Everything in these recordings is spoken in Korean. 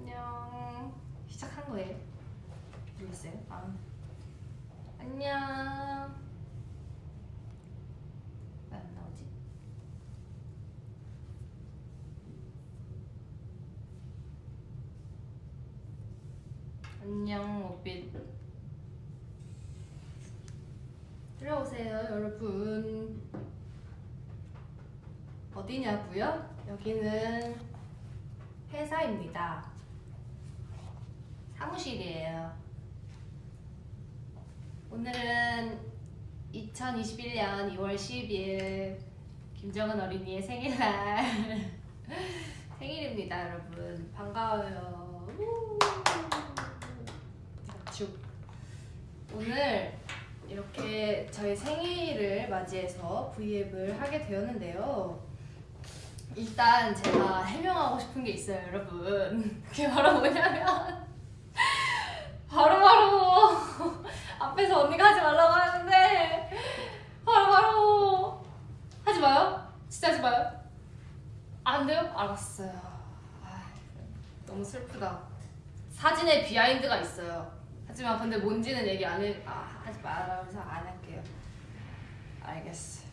안녕. 시작한 거예요? 모르겠어요. 아. 안녕. 왜 안 나오지? 안녕, 오빛. 들어오세요, 여러분. 어디냐고요? 여기는 회사입니다. 사무실이에요. 오늘은 2021년 2월 10일 김정은 어린이의 생일날 생일입니다, 여러분. 반가워요. 우! 축. 오늘 이렇게 저희 생일을 맞이해서 브이앱을 하게 되었는데요. 일단 제가 해명하고 싶은 게 있어요, 여러분. 그게 바로 뭐냐면 바로 바로 앞에서 언니가 하지 말라고 하는데 바로바로 하지 마요. 진짜 하지 마요. 안 돼요? 알았어요. 아, 너무 슬프다. 사진에 비하인드가 있어요. 하지만 근데 뭔지는 얘기 안 해. 아, 하지 말아서 안 할게요. 알겠어.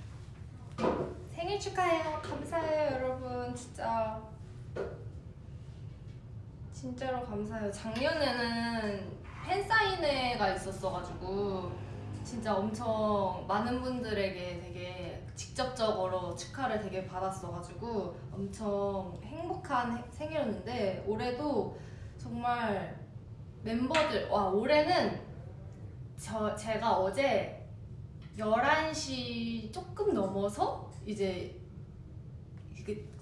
생일 축하해요. 감사해요, 여러분. 진짜. 진짜로 감사해요. 작년에는 팬사인회가 있었어가지고 진짜 엄청 많은 분들에게 되게 직접적으로 축하를 되게 받았어가지고 엄청 행복한 해- 생일이었는데 올해도 정말 멤버들 와 올해는 저 제가 어제 11시 조금 넘어서 이제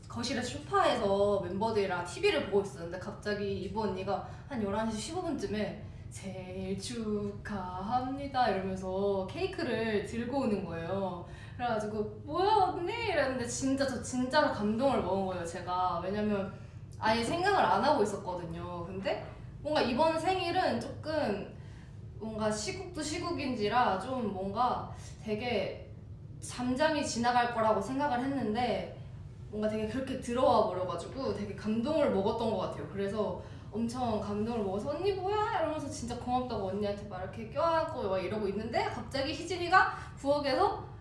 거실에 소파에서 멤버들이랑 TV를 보고 있었는데 갑자기 이브 언니가 한 11시 15분쯤에 생일 축하합니다 이러면서 케이크를 들고 오는 거예요. 그래가지고 뭐야 언니 이랬는데 진짜 저 진짜로 감동을 먹은 거예요 제가 왜냐면 아예 생각을 안 하고 있었거든요. 근데 뭔가 이번 생일은 조금 뭔가 시국도 시국인지라 좀 뭔가 되게 잠잠히 지나갈 거라고 생각을 했는데 뭔가 되게 그렇게 들어와 버려가지고 되게 감동을 먹었던 것 같아요. 그래서 엄청 감동을 먹어서 언니 뭐야 이러면서 진짜 고맙다고 언니한테 막 이렇게 껴안고 막 이러고 있는데 갑자기 희진이가 부엌에서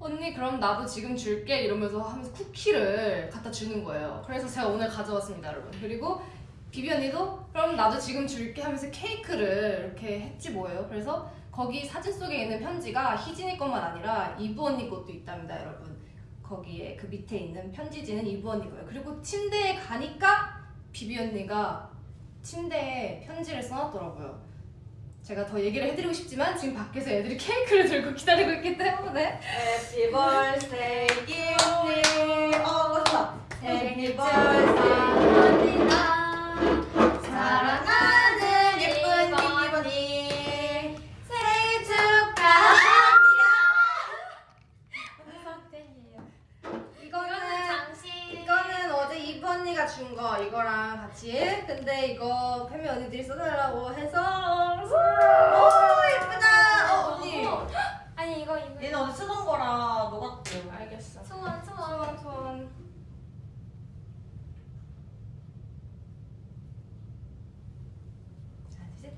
언니 그럼 나도 지금 줄게 이러면서 하면서 쿠키를 갖다 주는 거예요. 그래서 제가 오늘 가져왔습니다, 여러분. 그리고 비비 언니도 그럼 나도 지금 줄게 하면서 케이크를 이렇게 했지 뭐예요. 그래서 거기 사진 속에 있는 편지가 희진이 것만 아니라 이브 언니 것도 있답니다, 여러분. 거기에 그 밑에 있는 편지지는 이브 언니 거예요. 그리고 침대에 가니까 비비 언니가 침대에 편지를 써놨더라고요. 제가 더 얘기를 해드리고 싶지만 지금 밖에서 애들이 케이크를 들고 기다리고 있기 때문에 Happy birthday. 어, 맞다. Happy birthday. 같이. 근데 이거 페미 언니들이 써달라고 해서. 오 예쁘다. 어 언니. 아니 이거 이거 얘는 어제 쓰던 거라 녹았대. 알겠어. 소원 소원 소원 소원. 자, 이제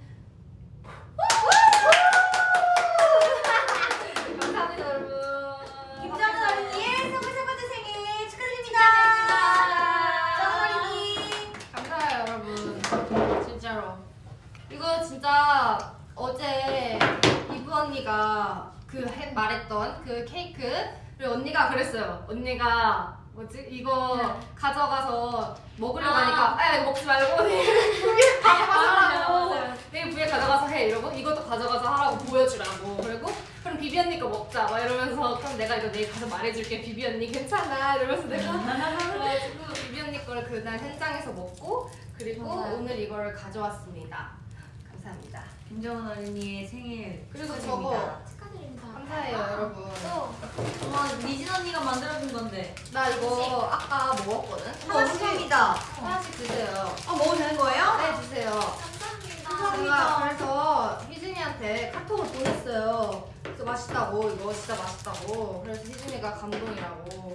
감사합니다 여러분. 김정은 어린이의 서울 세 번째 생일 축하드립니다. 정은 어린이. 감사해요 여러분 진짜로 이거 진짜 어제 이브 언니가 그 해- 말 했던 그 케이크를 언니가 그랬어요. 언니가 뭐지? 이거 가져가서 먹으려고 아. 하니까 아 이거 먹지 말고 위에 가져가서 하라고. 위에 가져가서 해 이러고 이것도 가져가서 하라고 보여주라고. 그리고 그럼 비비 언니 거 먹자 막 이러면서 그럼 내가 이거 내일 가서 말해줄게. 비비 언니 괜찮아? 이러면서 내가 그래가지고 비비 언니 거를 그날 현장에서 먹고 그리고 맞아요. 오늘 이거를 가져왔습니다. 감사합니다. 김정은 어린이의 생일 그리고 축하드립니다. 축하 감사해요 여러분 또 엄마 리진 언니가 만들어준 건데. 나 이거 아까 먹었거든 하나씩 합니다. 하나씩 드세요 어 먹어도 되는 거예요? 네 주세요 감사합니다. 감사합니다. 그래서 희진이한테 카톡을 보냈어요. 그래서 맛있다고 이거 진짜 맛있다고. 그래서 희진이가 감동이라고.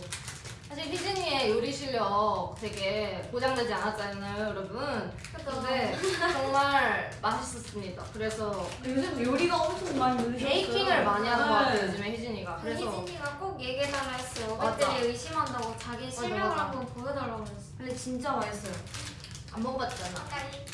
사실 희진이의 요리 실력 되게 보장되지 않았잖아요, 여러분. 근데 정말 맛있었습니다. 그래서 요즘 요리가 엄청 많이 늘으셨어요. 베이킹을 많이 하는 것 같아요, 네. 요즘에 희진이가. 그래서 희진이가 꼭 얘기해달라 했어요. 오빠들이 의심한다고 자기 실력을 맞아. 한번 보여달라고 했어. 근데 진짜 맛있어요. 안 먹어봤잖아.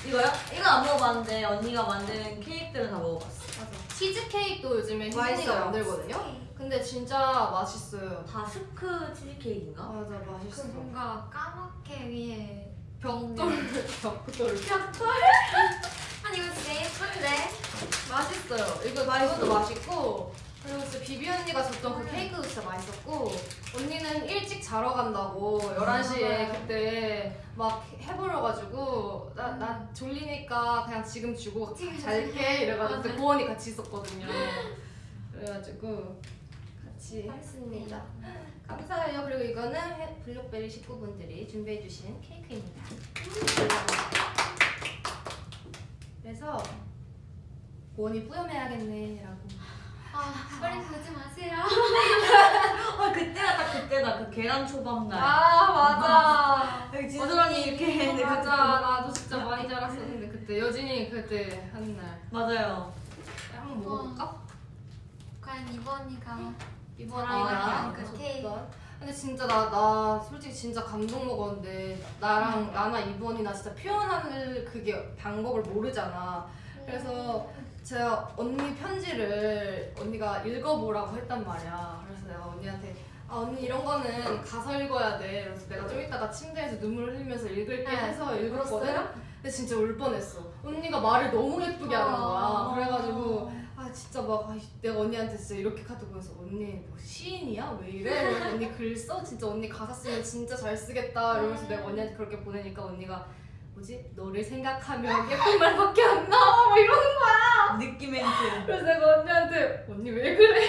이거요? 이거 안 먹어봤는데 언니가 만든 케이크들은 다 먹어봤어. 맞아. 치즈 케이크도 요즘에 희진이가 맛있어요. 만들거든요. 근데 진짜 맛있어요. 다 스크 치즈 케이크인가? 맞아, 그 맛있어. 뭔가 까맣게 위에 벽돌, 벽돌. 벽돌? 아니 이거 진짜 예쁜데? 맛있어요. 이거 이것도 맛있고 그리고 진짜 비비 언니가 줬던 그 케이크도 진짜 맛있었고 언니는 일찍 자러 간다고 11시에 맞아요. 그때 막 해버려가지고 나, 나 졸리니까 그냥 지금 주고 잘게 이래가지고 고원이 같이 있었거든요. 그래가지고 같이 했습니다. 감사해요. 그리고 이거는 해- 블록베리 식구분들이 준비해주신 케이크입니다. 그래서 고원이 뿌염해야겠네 라고. 아 빨리 보지 마세요. 아 그때가 딱 그때다 그 계란 초밥 날. 아 맞아. 어쩌라니 이렇게 했는데 맞아. 그때- 나도 진짜 많이 자랐었는데 그때 여진이 그때 하는 날 맞아요. 한번 먹어볼까? 과연 이번이가 이번이가 아, 그그 케이크. 줬던. 근데 진짜 나 나 솔직히 진짜 감동 먹었는데 나랑 나나 이번이나 진짜 표현하는 그게 방법을 모르잖아. 그래서 제가 언니 편지를 언니가 읽어보라고 했단 말이야. 그래서 내가 언니한테 아 언니 이런 거는 가서 읽어야 돼. 그래서 내가 좀 이따가 침대에서 눈물을 흘리면서 읽을게 네. 해서 읽었거든. 근데 진짜 울 뻔했어. 언니가 말을 너무 예쁘게 하는 거야. 아. 그래가지고 아 진짜 막 아, 내가 언니한테 진짜 이렇게 카드 보내서 언니 뭐 시인이야? 왜 이래? 이러면서 언니 글 써? 진짜 언니 가사 쓰면 진짜 잘 쓰겠다. 이러면서 내가 언니한테 그렇게 보내니까 언니가 뭐지? 너를 생각하면 예쁜 말밖에 안 나와. 뭐 이러는 거야. 느낌 멘트. 그래서 내가 언니한테 언니 왜 그래?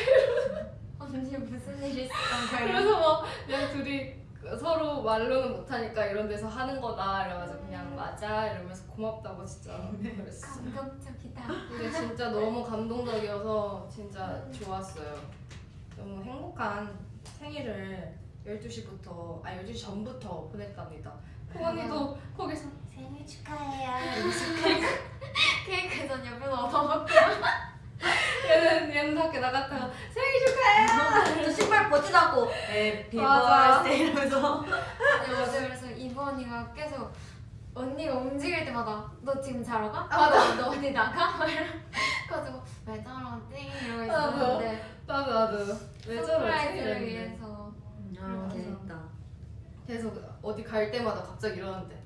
언니 무슨 일 있었던 거예요? 그래서 막 그냥 둘이 서로 말로는 못하니까 이런 데서 하는 거다. 이래가지고 그냥 맞아 이러면서 고맙다고 진짜 그랬어. 감동적이다. 근데 진짜 너무 감동적이어서 진짜 좋았어요. 너무 행복한 생일을 12시부터, 아 12시 전부터 보냈답니다. 코언니도 거기서 생일 축하해요. 케이크 전 옆에서 얻어먹고 얘는, 얘는 밖에 나갔다가 생일 축하해요! 저 신발 벗지도 않고 happy 맞아. birthday 이러면서 아니 어제 그래서 이번이가 계속 언니가 움직일 때마다 너 지금 자러 가? 아, 맞아. 너 어디 나가? 그래가지고 왜 저러지? 이러고 있었는데 나도 나도. 왜 저러지? surprise를. 위해서 아 재밌다. 계속 어디 갈 때마다 갑자기 이러는데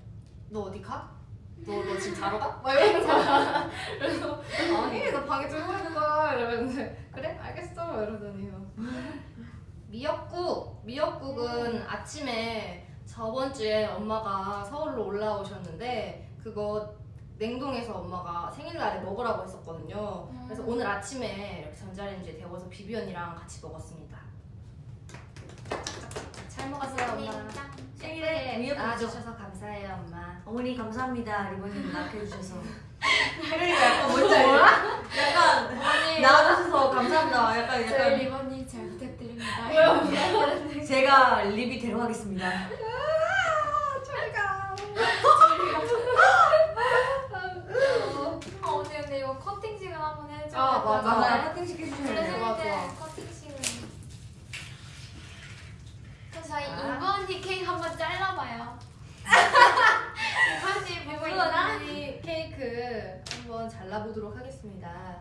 너 어디 가? 너, 너 지금 자러 가? 막 거야 그래서 아니 나 방에 들고 있는 거야. 이러는데 그래? 알겠어. 이러더니 미역국 미역국은 아침에 저번 주에 엄마가 서울로 올라오셨는데 그거 냉동해서 엄마가 생일날에 먹으라고 했었거든요. 그래서 오늘 아침에 이렇게 전자레인지에 데워서 비비 언니랑 같이 먹었습니다. 잘 먹었어요 엄마 생일에 위에 나와주셔서 감사해요 엄마. 어머니 감사합니다. 리본님 낳게해주셔서. 그러니까 약간 뭔지 알죠? 약간 낳아주셔서 감사합니다. 약간 저희 약간 리본님 잘 부탁드립니다. 제가 리비 데려가겠습니다. 아 언니 근데 이거 커팅식을 한번 해줘. 아, 맞아. 맞아요 커팅 돼요. 좋아, 생일 때 좋아. 커팅식을. 그럼 저희 아. 이번이 케이크 한번 잘라봐요. 이번이 보고 비비 있나? 언니 케이크 한번 잘라보도록 하겠습니다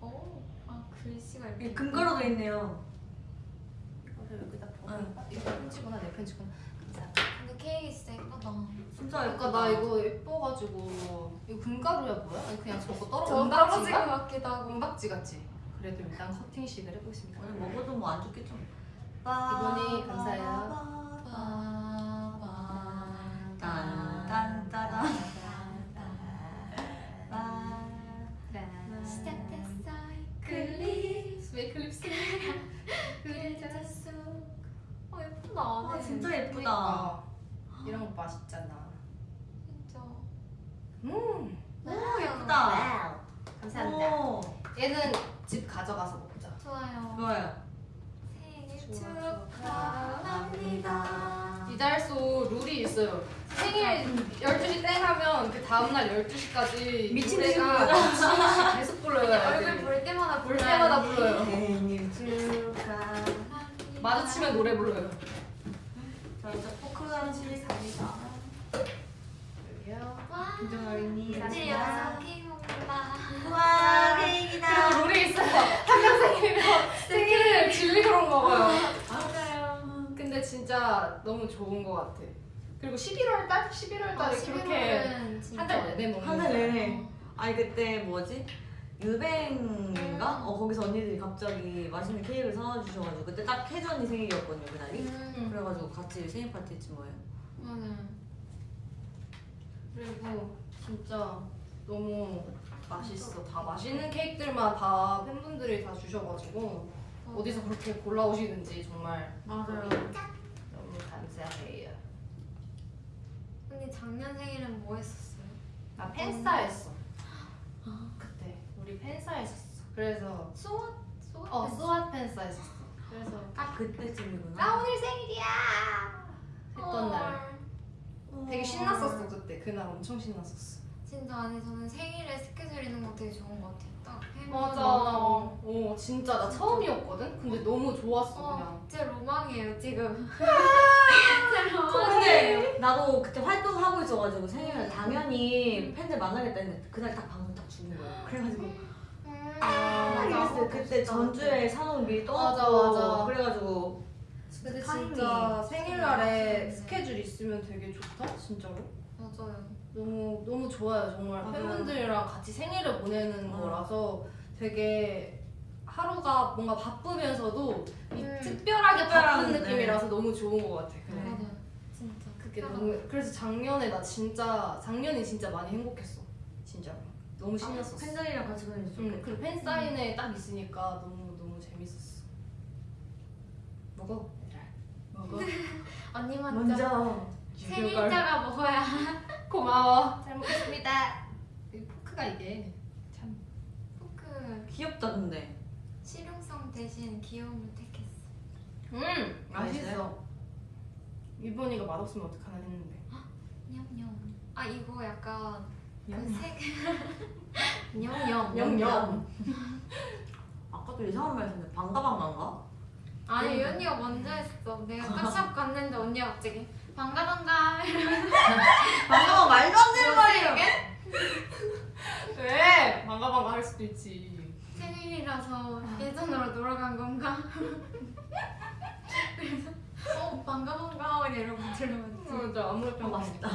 오, 아 글씨가 이렇게. 이 금가루도 있네요 이거를 여기다 이거 편지구나 내 편지구나 감사합니다 근데 케이크 진짜 예쁘다. 진짜 그러니까 예쁘다 나 이거 예뻐가지고 이거 금가루야 뭐야? 아니 그냥 저거 떨어 떨어진 것? 같기도 하고. 은박지 같지? 그래도 일단 커팅식을 해보겠습니다 오늘 먹어도 뭐 안 좋겠죠 이번이 감사해요. 어 예쁘다. 아 네. 진짜 예쁘다 그러니까. 이런 거 맛있잖아 진짜. 음 너무 예쁘다. wow 감사합니다 오, 얘는 집 가져가서 먹자 좋아요. 좋아요 축하합니다. 이달소 룰이 있어요. 생일 12시 땡 하면 그 다음날 12시까지 미친 듯이 계속 불러요. 얼굴 애들이. 볼 때마다 볼 때마다 돼. 불러요. 생일 축하. 마주치면 노래 불러요. 자 이제 포크 간식 갑니다. 여기요. 와, 김정 어린이 애들이 여기서 케이크 먹는다. 와 그리고 케이크다. 룰이 있어요. 한명 생일이면 생일을 질리도록 먹어요. 맞아요. 근데 진짜 너무 좋은 것 같아. 그리고 11월 달? 11월 아, 달에 그렇게 11월은 진짜 한달 내내 먹는 한달 거야. 내내. 아니 그때 뭐지? 유뱅인가? 어 거기서 언니들이 갑자기 맛있는 케이크를 사와 주셔가지고 그때 딱 혜주 언니 생일이었거든요 그날이. 음, 그래가지고 같이 생일 파티 했지 뭐예요. 맞아요. 그리고 진짜 너무 맛있어. 다 맛있는 케이크들만 다 팬분들이 다 주셔가지고 어디서 그렇게 골라오시는지 정말 맞아요. 너무 감사해요. 언니 작년 생일은 뭐 했었어요? 나 팬싸 했어. 그때 우리 팬싸 했었어. 그래서 수원? 수원? 어 수아 팬싸 했었어. 그래서 딱 그때쯤이구나. 나 오늘 생일이야 했던 날 헐. 되게 신났었어 그때 그날 엄청 신났었어. 진짜 아니 저는 생일에 스케줄 있는 거 되게 좋은 것 같아요. 딱 맞아. 어 진짜 나 처음이었거든. 근데 너무 좋았어 어, 그냥. 제 로망이에요 지금. 근데 나도 그때 활동 하고 있어가지고 생일날 당연히 팬들 만나겠다 했는데 그날 딱 방송 딱 죽은 거야. 그래가지고 음, 딱 이랬어요. 그때 전주에 사놓은 미리 맞아, 떠났고 맞아. 그래가지고 근데 진짜 생일날에 진짜 스케줄 있으면 되게 좋다 진짜로. 맞아요. 너무 너무 좋아요 정말 맞아요. 팬분들이랑 같이 생일을 보내는 어. 거라서 되게 하루가 뭔가 바쁘면서도 이 음. 특별하게 바쁜 네. 느낌이라서 너무 좋은 것 같아. 네. 그냥. 맞아요. 진짜. 그게. 너무 그래서 작년에 나 진짜 작년에 진짜 많이 행복했어 진짜로 너무 신났었어. 팬들이랑 같이 보내면 응, 좋겠다. 그리고 팬 사인회 딱 있으니까 너무 너무 재밌었어. 먹어. 얘들아. 먹어. 언니 먼저. 먼저 생일자가 먹어야. 고마워. 잘 먹겠습니다. 이 포크가 이게 참. 포크 귀엽다 근데. 실용성 대신 귀여움을 택했어. 음 맛있어. 이번이가 맛없으면 어떡하나 했는데. 냠냠. 아 이거 약간 냠. 그색 냠냠. 냠냠. 아까도 이상한 말 했는데 반가반가인가? 아니 이 언니가 먼저 했어. 내가 딱샵 갔는데 언니가 갑자기 반가 반가. 반가반 말도 안 되는 말이에요. 왜? 반가 반가 할 수도 있지. 생일이라서 예전으로 돌아간 건가? 그래서 어 반가 반가 이러고 들어갔지. 맞아 아무래도 어, 맛있다.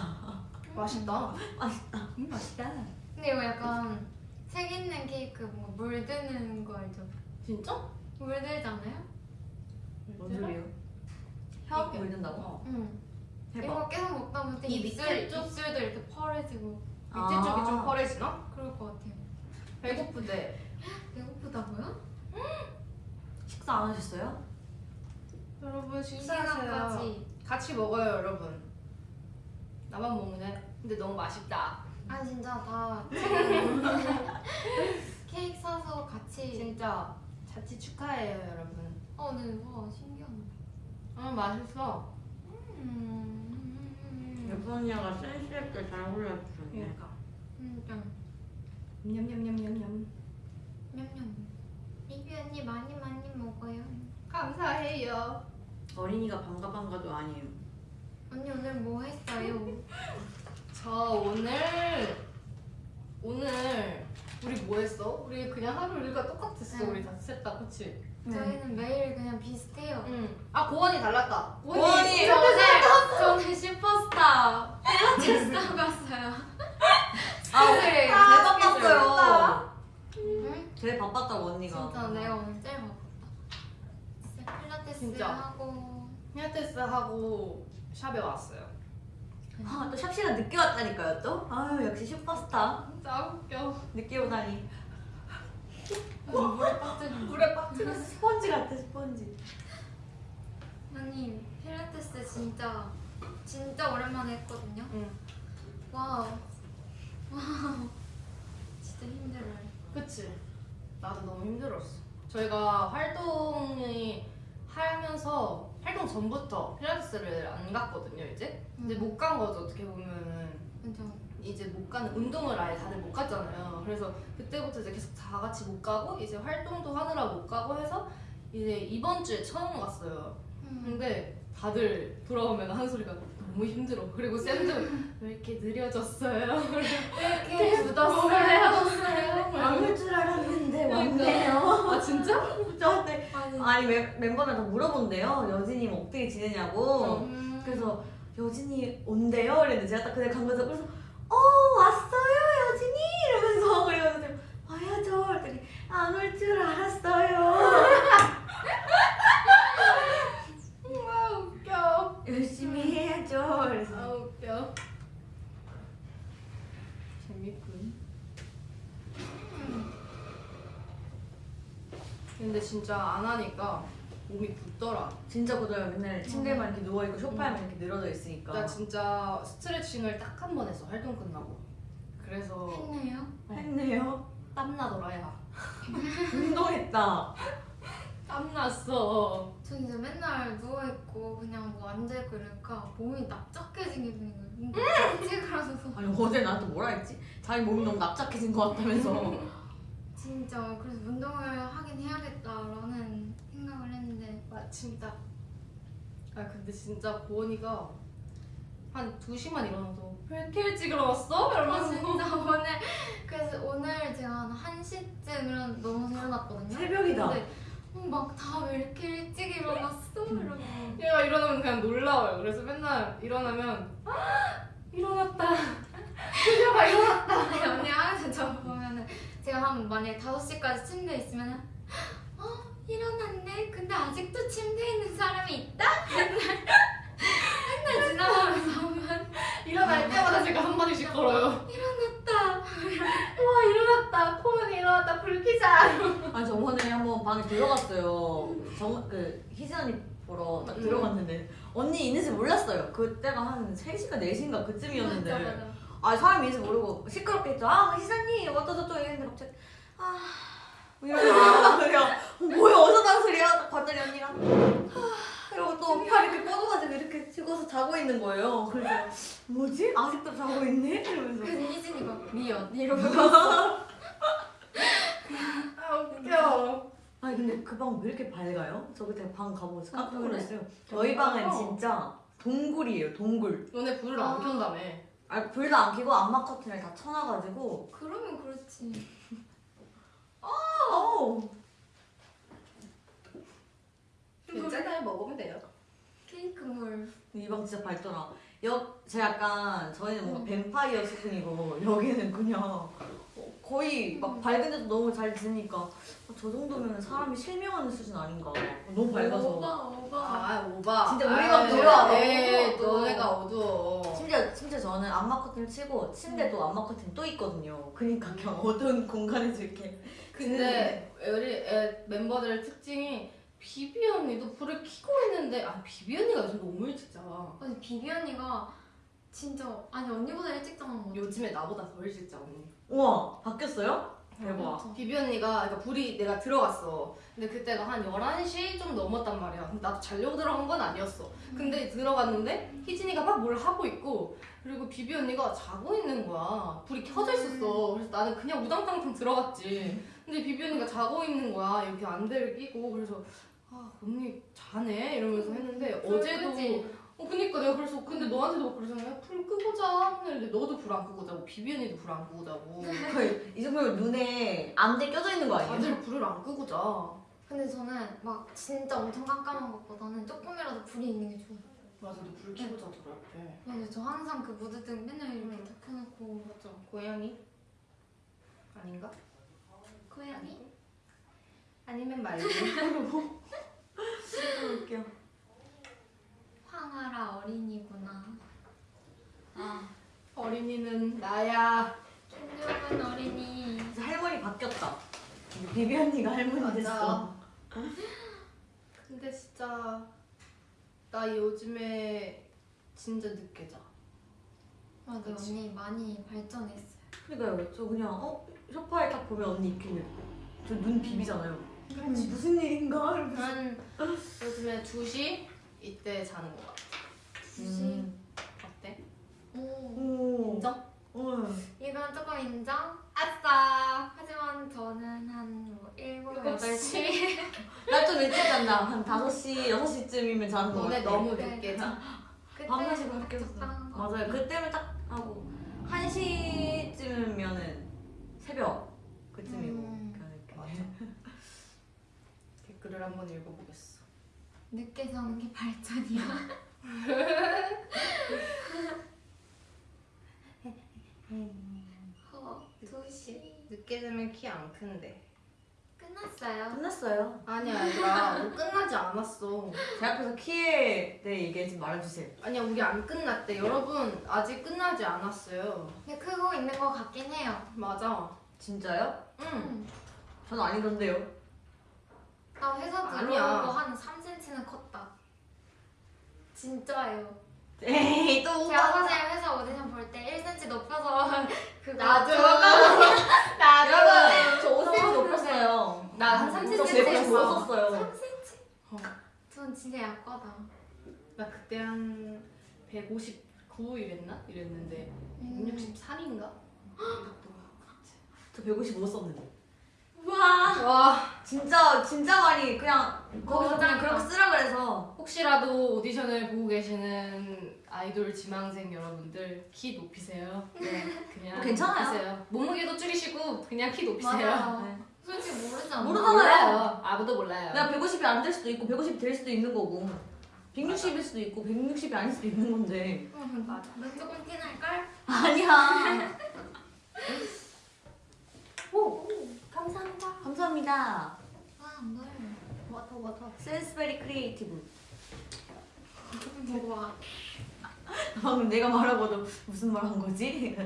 맛있다. 맛있다. 음, 맛있다. 근데 이거 약간 색 있는 케이크 뭔가 물드는 거 알죠? 진짜? 물들잖아요? 뭔 소리예요? 혀 물든다고? 어. 응. 이거 계속 먹다 보면 이 입술 쪽? 입술도 이렇게 펄해지고 밑에 쪽이 좀 펄해지나? 그럴 것 같아요. 배고프대. 배고프다고요? 식사 안 하셨어요? 여러분 이 시간까지. 같이 먹어요 여러분. 나만 먹네. 근데 너무 맛있다. 아 진짜 다 케이크 사서 같이. 진짜 자취 축하해요 여러분. 어, 네, 와 신기하네. 음 맛있어. 음, 예쁜 언니가 센스 있게 잘 골라주셨네. 그러니까. 진짜 냠냠냠냠냠. 냠냠. 리뷰 언니 많이 많이 먹어요. 감사해요. 어린이가 반가반가도 아니에요. 언니 오늘 뭐 했어요? 저 오늘 오늘 우리 뭐 했어? 우리 그냥 하루 일과 똑같았어. 응. 우리 다 셋다 그치? 저희는 매일 그냥 비슷해요. 응. 아 고원이 달랐다. 고원이! 저 오늘 저는 슈퍼스타 필라테스 하고 왔어요. 아, 스케줄. 제일 바빴어요. 응? 제일 바빴다고 언니가. 진짜 내가 오늘 제일 바빴다. 진짜 필라테스 진짜. 하고 필라테스 하고 샵에 왔어요. 아, 또 샵시가 늦게 왔다니까요, 또? 아유, 역시 슈퍼스타. 진짜 웃겨. 늦게 오다니. 물에 빠뜨려. 물에 빠뜨렸어. 스펀지 같아, 스펀지. 아니 필라테스 진짜 진짜 오랜만에 했거든요. 응. Wow. Wow. 진짜 힘들어요. 그치. 나도 너무 힘들었어. 저희가 활동이 하면서 활동 전부터 필라테스를 안 갔거든요 이제 이제 못간 거죠 어떻게 보면은 맞아. 이제 못 가는 운동을 아예 다들 못 갔잖아요. 그래서 그때부터 이제 계속 다 같이 못 가고 이제 활동도 하느라 못 가고 해서 이제 이번 주에 처음 갔어요. 음. 근데 다들 돌아오면 한 소리가 너무 힘들어. 그리고 쌤도 왜 이렇게 느려졌어요? 이렇게 굳었어요. 안올 줄 알았는데 그러니까. 왔네요. 아 진짜? 저한테 아니. 멤- 멤버들 다 물어본대요. 여진이 뭐 어떻게 지내냐고. 음. 그래서 여진이 온대요. 그랬는데 제가 딱 그날 간 거죠. 그래서 어 왔어요 여진이 이러면서 그래가지고 와야죠. 그랬더니 안 올 줄 알았어요. 아 웃겨. 열심히 해야죠. 그래서 아 웃겨. 재밌군. 근데 진짜 안 하니까 몸이 굳더라. 진짜 고도요. 맨날 침대만 이렇게 누워 있고 소파에만 이렇게 늘어져 있으니까. 나 진짜 스트레칭을 딱 한 번 했어 활동 끝나고. 그래서 했네요. 했네요. 땀 나더라 야. 운동했다. 땀 났어. 저 이제 맨날 누워있고 그냥 뭐 앉아있고 이러니까 몸이 납작해진 기분인 거예요. 뭔가 찌그러져서. 아니 어제 나한테 뭐라 했지? 자기 몸이 너무 납작해진 것 같다면서. 진짜 그래서 운동을 하긴 해야겠다라는 마침 딱. 아 근데 진짜 고원이가 한 2시만 일어나도 왜 이렇게 일찍 일어났어? 아 이러면서 진짜 오늘 그래서 오늘 제가 한 1시쯤 일어나 넘어서 일어났거든요 새벽이다. 근데 막다 왜 이렇게 일찍 일어났어? 이러고 얘가 일어나면 그냥 놀라워요. 그래서 맨날 일어나면 아, 일어났다. 그녀가 일어났다. 아니 언니 항상 저 보면은 제가 한 만약에 5시까지 침대에 있으면은 어? 일어났네? 근데 아직도 침대에 있는 사람이 있다? 맨날 맨날 지나가면서 보면 일어날 때마다 제가 한 마디씩 걸어요. 일어났다 와 일어났다. 코은이 일어났다. 불 켜자. 아니 저번에 한번 방에 들어갔어요. 정 그 희진 언니 보러 딱 음. 들어갔는데 언니 있는지 몰랐어요. 그때가 한 3시가 4시인가 그쯤이었는데 맞아 맞아 아 사람이 있는지 모르고 시끄럽게 했죠. 아 희진이 어쩌저쩌 이랬는데 갑자기 아 이러면서 그냥 어, 뭐야 어서 난 소리야 딱 봤더니 언니가 아 이러고 또 팔 이렇게 뻗어가지고 이렇게 죽어서 자고 있는 거예요. 그래서 뭐지? 아직도 자고 있네? 이러면서 그래서 희진이가 미연 이러고 아 웃겨. 아니 근데 그 방 왜 이렇게 밝아요? 저 그때 방 가보고 깜짝 아? 놀랐어요. 저희 방은 어. 진짜 동굴이에요, 동굴. 너네 불을 아. 안 켠다며. 아 불도 안 켜고 암막 커튼을 다 쳐놔가지고 그러면 그렇지 어우 괜찮아요. 먹으면 돼요. 케이크 물 이 방 진짜 밝더라. 여, 제 약간 저희는 뭔가 음. 뱀파이어 수준이고 여기는 그냥 어, 거의 막 밝은 데도 너무 잘 지니까 어, 저 정도면 사람이 실명하는 수준 아닌가. 어, 너무 밝아서. 오바 오바 아 오바. 진짜 우리가 아이, 몰라. 네, 어두워. 너네가 어두워. 심지어 심지어 저는 암막 커튼을 치고 침대도 암막 커튼 또 있거든요. 그러니까 그냥 어두운 공간에서 이렇게 근데 우리 애 멤버들의 특징이 비비 언니도 불을 켜고 있는데 아 비비 언니가 요즘 너무 일찍 자. 아니 비비 언니가 진짜 아니 언니보다 일찍 자는 거 같아 요즘에 나보다 더 일찍 자 언니. 우와 바뀌었어요? 대박. 맞아. 비비 언니가 그러니까 불이 내가 들어갔어. 근데 그때가 한 11시 좀 넘었단 말이야. 근데 나도 자려고 들어간 건 아니었어. 근데 들어갔는데 희진이가 막 뭘 하고 있고 그리고 비비 언니가 자고 있는 거야. 불이 켜져 있었어. 그래서 나는 그냥 우당탕탕 들어갔지. 근데 비비 언니가 자고 있는 거야. 이렇게 안대를 끼고 그래서 아 언니 자네 이러면서 했는데 어제도? 어 그니까 내가 그래서 근데 너한테도 막 그러잖아. 불 끄고 자. 했는데 너도 불 안 끄고 자고 비비 언니도 불 안 끄고 자고. 이 정도면 눈에 안대 껴져 있는 거 아니에요? 다들 불을 안 끄고 자. 근데 저는 막 진짜 엄청 깜깜한 것보다는 조금이라도 불이 있는 게 좋아요 맞아, 너불 켜고 자더라 이렇게. 맞아요 저 항상 그 무드등 맨날 이렇게 다 켜놓고 맞아. 고양이? 아닌가? 고양이? 아니면 말고. 웃겨. 황하라 어린이구나 아, 어린이는 나야. 촌종은 어린이 할머니 바뀌었다. 비비 언니가 할머니 됐어. 근데 진짜 나 요즘에 진짜 늦게 자. 맞아 그치. 언니 많이 발전했어요 그러니까요. 저 그냥 어 소파에 딱 보면 언니 이렇게 저눈 비비잖아요. 그렇지 무슨 일인가? 한 요즘에 2시 이때 자는 것 같아. 음. 어때? 오. 오. 인정? 어. 이건 조금 인정? 아싸! 하지만 저는 한뭐 7, 일곱 8시 나좀 일찍 잔다. 한 5시, 6시쯤이면 자는 거 너네 같아. 너무 네. 늦게 자. 밤낮이 바뀌었어. 맞아요. 그때는 딱 하고 1시쯤이면은 새벽 그쯤이고 음. 그렇게. 댓글을 한번 읽어보겠어. 늦게 자는 게 발전이야 어, 2시 늦게 자면 키 안 큰데. 끝났어요 끝났어요. 아니야 얘들아 우리 끝나지 않았어. 제 앞에서 키에 대해 얘기하지 말아주세요. 아니야 우리 안 끝났대. 여러분 아직 끝나지 않았어요. 근데 크고 있는 거 같긴 해요 맞아. 진짜요? 응. 음. 전 아니던데요. 나 회사. 들어오고 한 3cm는 컸다 진짜예요 에이 또 제가 사실 회사 오디션 볼 때 1cm 높여서 그거 나도. 여러분 저 5cm 높았어요. 나한 저 3cm 195 했어. 썼어요. 3cm? 어. 전 진짜 약하다 나 그때 한 159 이랬나? 이랬는데 음. 163인가? 저 155 썼는데. 우와 와 진짜 진짜 많이 그냥 거기서 그냥. 그렇게 쓰라 그래서 혹시라도 오디션을 보고 계시는 아이돌 지망생 여러분들 키 높이세요. 네, 그냥 괜찮아요. 높이세요. 몸무게도 줄이시고 그냥 키 높이세요. 네. 솔직히 모르잖아 모르잖아요. 몰라요. 아무도 몰라요. 내가 150이 안 될 수도 있고 150이 될 수도 있는 거고 160일 수도 있고 160이 아닐 수도 있는 건데 응, 맞아 넌 조금 티날걸? 아니야 오, 감사합니다. 감사합니다 아뭘 워터 워터. 센스 very creative 먹어봐 방금 내가 말하고도 무슨 말 한 거지?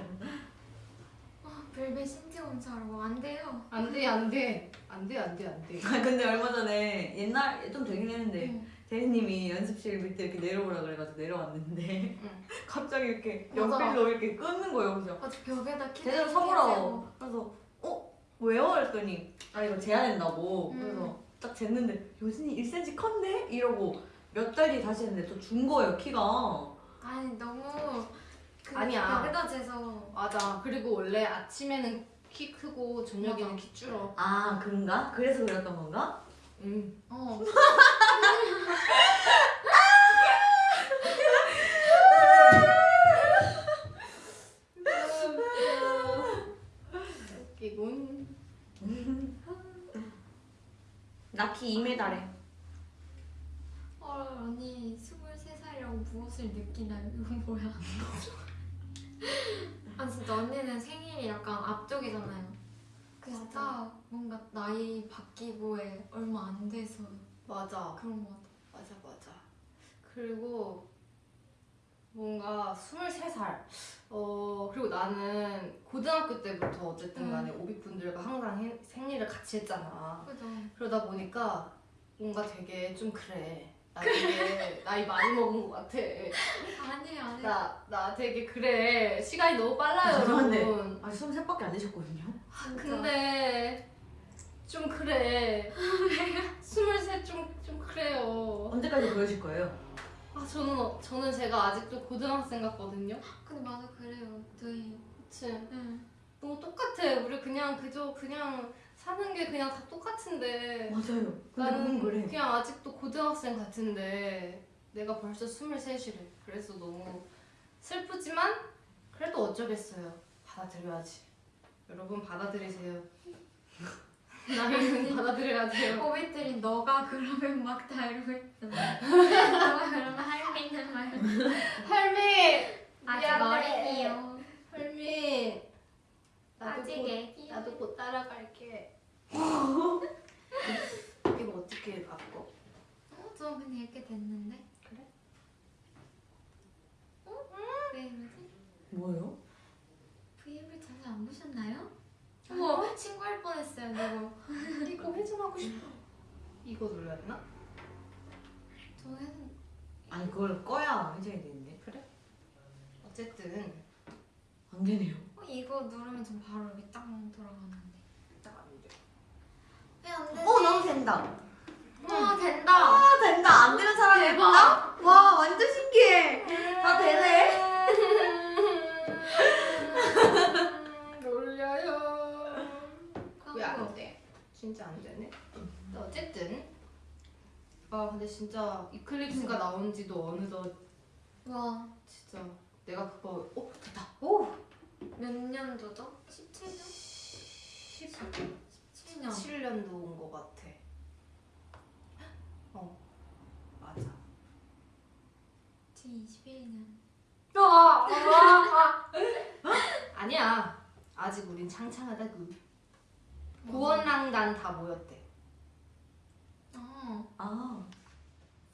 아, 벨벳 신체 검사라고 안 돼요 안 돼 안 돼 안 돼 안 돼 안 돼. 아, 근데 얼마 전에 옛날 좀 되긴 했는데 응. 대리님이 연습실 밑에 이렇게 내려오라 그래가지고 내려왔는데 응. 갑자기 이렇게 맞아. 연필로 이렇게 끊는 거예요 그래서 아주 벽에다 키 제대로 서보라고 그래서 어? 왜요? 그랬더니 아 이거 된다고 음. 그래서 딱 쟀는데 여진이 1cm 컸네? 이러고 몇달 뒤에 다시 했는데 또 준 거예요 키가 아니 너무 그 아니야. 재서 맞아. 그리고 원래 아침에는 키 크고 저녁에는 키 줄어. 아 그런가? 그래서 그랬던 건가? 응. 어 웃기군. 나키 2m래 어, 언니 23살이라고 무엇을 느끼나요? 이건 뭐야? 아 진짜 언니는 생일이 약간 앞쪽이잖아요. 진짜 뭔가 나이 바뀌고에 얼마 안 돼서 맞아. 그런 것 같아. 맞아 맞아. 그리고 뭔가 23살. 어 그리고 나는 고등학교 때부터 어쨌든 간에 오비분들과 항상 해- 생일을 같이 했잖아. 그죠? 그러다 보니까 뭔가 되게 좀 그래. 나 되게 나이 많이 먹은 것 같아. 아니에요 아니에요. 나, 나 되게 그래. 시간이 너무 빨라요, 죄송한데. 여러분. 아직 23밖에 안 되셨거든요 아, 근데 좀 그래. 23 좀, 좀 그래요. 언제까지 보여줄 거예요? 아, 저는, 어- 저는 제가 아직도 고등학생 같거든요. 근데 맞아 그래요. 저희 그치. 응. 너무 똑같아. 우리 그냥 그저 그냥 사는 게 그냥 다 똑같은데. 맞아요 근데 나는 그래 그냥 아직도 고등학생 같은데 내가 벌써 23이래. 그래서 너무 슬프지만 그래도 어쩌겠어요. 받아들여야지. 여러분 받아들이세요. 나이는 받아들여야 돼요. 꼬비들이 너가 그러면 막다 이러고 있잖아. 너가 그러면 할미는 말. 할미! 아직. 어린이요. 할미! 아직 곧, 애기요. 나도 곧 따라갈게. 이거 어떻게 바꿔? 어, 저 근데 이렇게 됐는데? 그래? 어? 왜 이러지? 뭐요? V앱을 자주 안 보셨나요? 어머, 신고할 뻔했어요, 내가. 이거 회전하고 싶어. 이거 눌러야 되나? 저는 아니 그걸 꺼야 회전이 되는데 어쨌든 안 되네요 어, 이거 누르면 전 바로 여기 딱 돌아가는데. 딱안 돼. 왜안 되지? 어 나도 된다. 와 된다. 아 된다. 안 되는 사람이. 있다? 와 완전 신기해. 다 되네. 놀려요. 왜 안. 돼? 진짜 안 되네. 어쨌든 아 근데 진짜 이클립스가 나온 지도 어느덧 와. 진짜 내가 그거 어 됐다. 오. 몇 년도죠? 17년? 17년. 17년도 온 것 같아. 어 맞아. 제 21년. 아니야. 아직 우린 창창하다구. 구원랑단 다 모였대. 어. 아.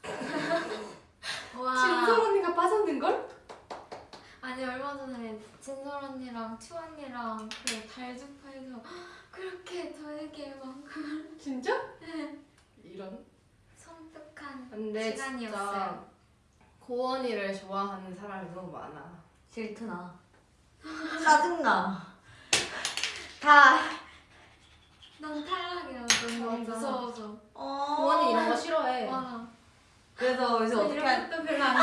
와. 진솔 언니가 빠졌는 걸? 아니 얼마 전에 진솔 언니랑 튜 언니랑 그 달주파에서 그렇게 저에게 막 진짜? 이런. 섬뜩한 시간이었어요. 진짜 고원이를 좋아하는 사람이 너무 많아. 질투나. 짜증나. 다. 넌 탈락이야. 너무 맞아. 무서워서. 어. 고원이 이런 거 싫어해. 와. 그래서 이제 어떻게 할? 것도 별로 안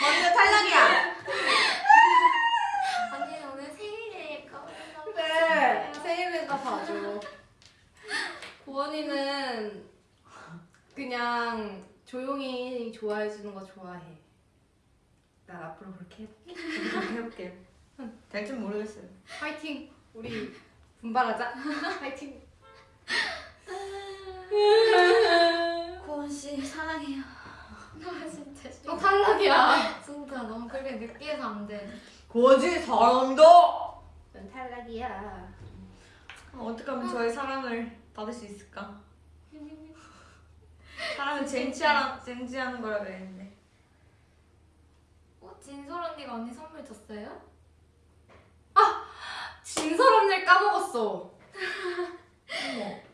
언니가 탈락이야. 언니 오늘 생일이니까 네, 세일인가 봐줘. 고원이는 그냥 조용히 좋아해 주는 거 좋아해. 난 앞으로 그렇게 해볼게. 그렇게 해볼게. 될줄 모르겠어요. 파이팅! 우리 분발하자. 파이팅! 고원 씨 사랑해요. 나 진짜 또. 탈락이야. 진짜 너무 그렇게 느끼해서 안 돼. 고지 사랑도. 넌 탈락이야. 어떻게 하면 저의 사랑을 받을 수 있을까? 사랑은 쟁취하라, 쟁취하는 거라 그랬는데. 어, 진솔 언니가 언니 선물 줬어요? 진솔 언니를 까먹었어.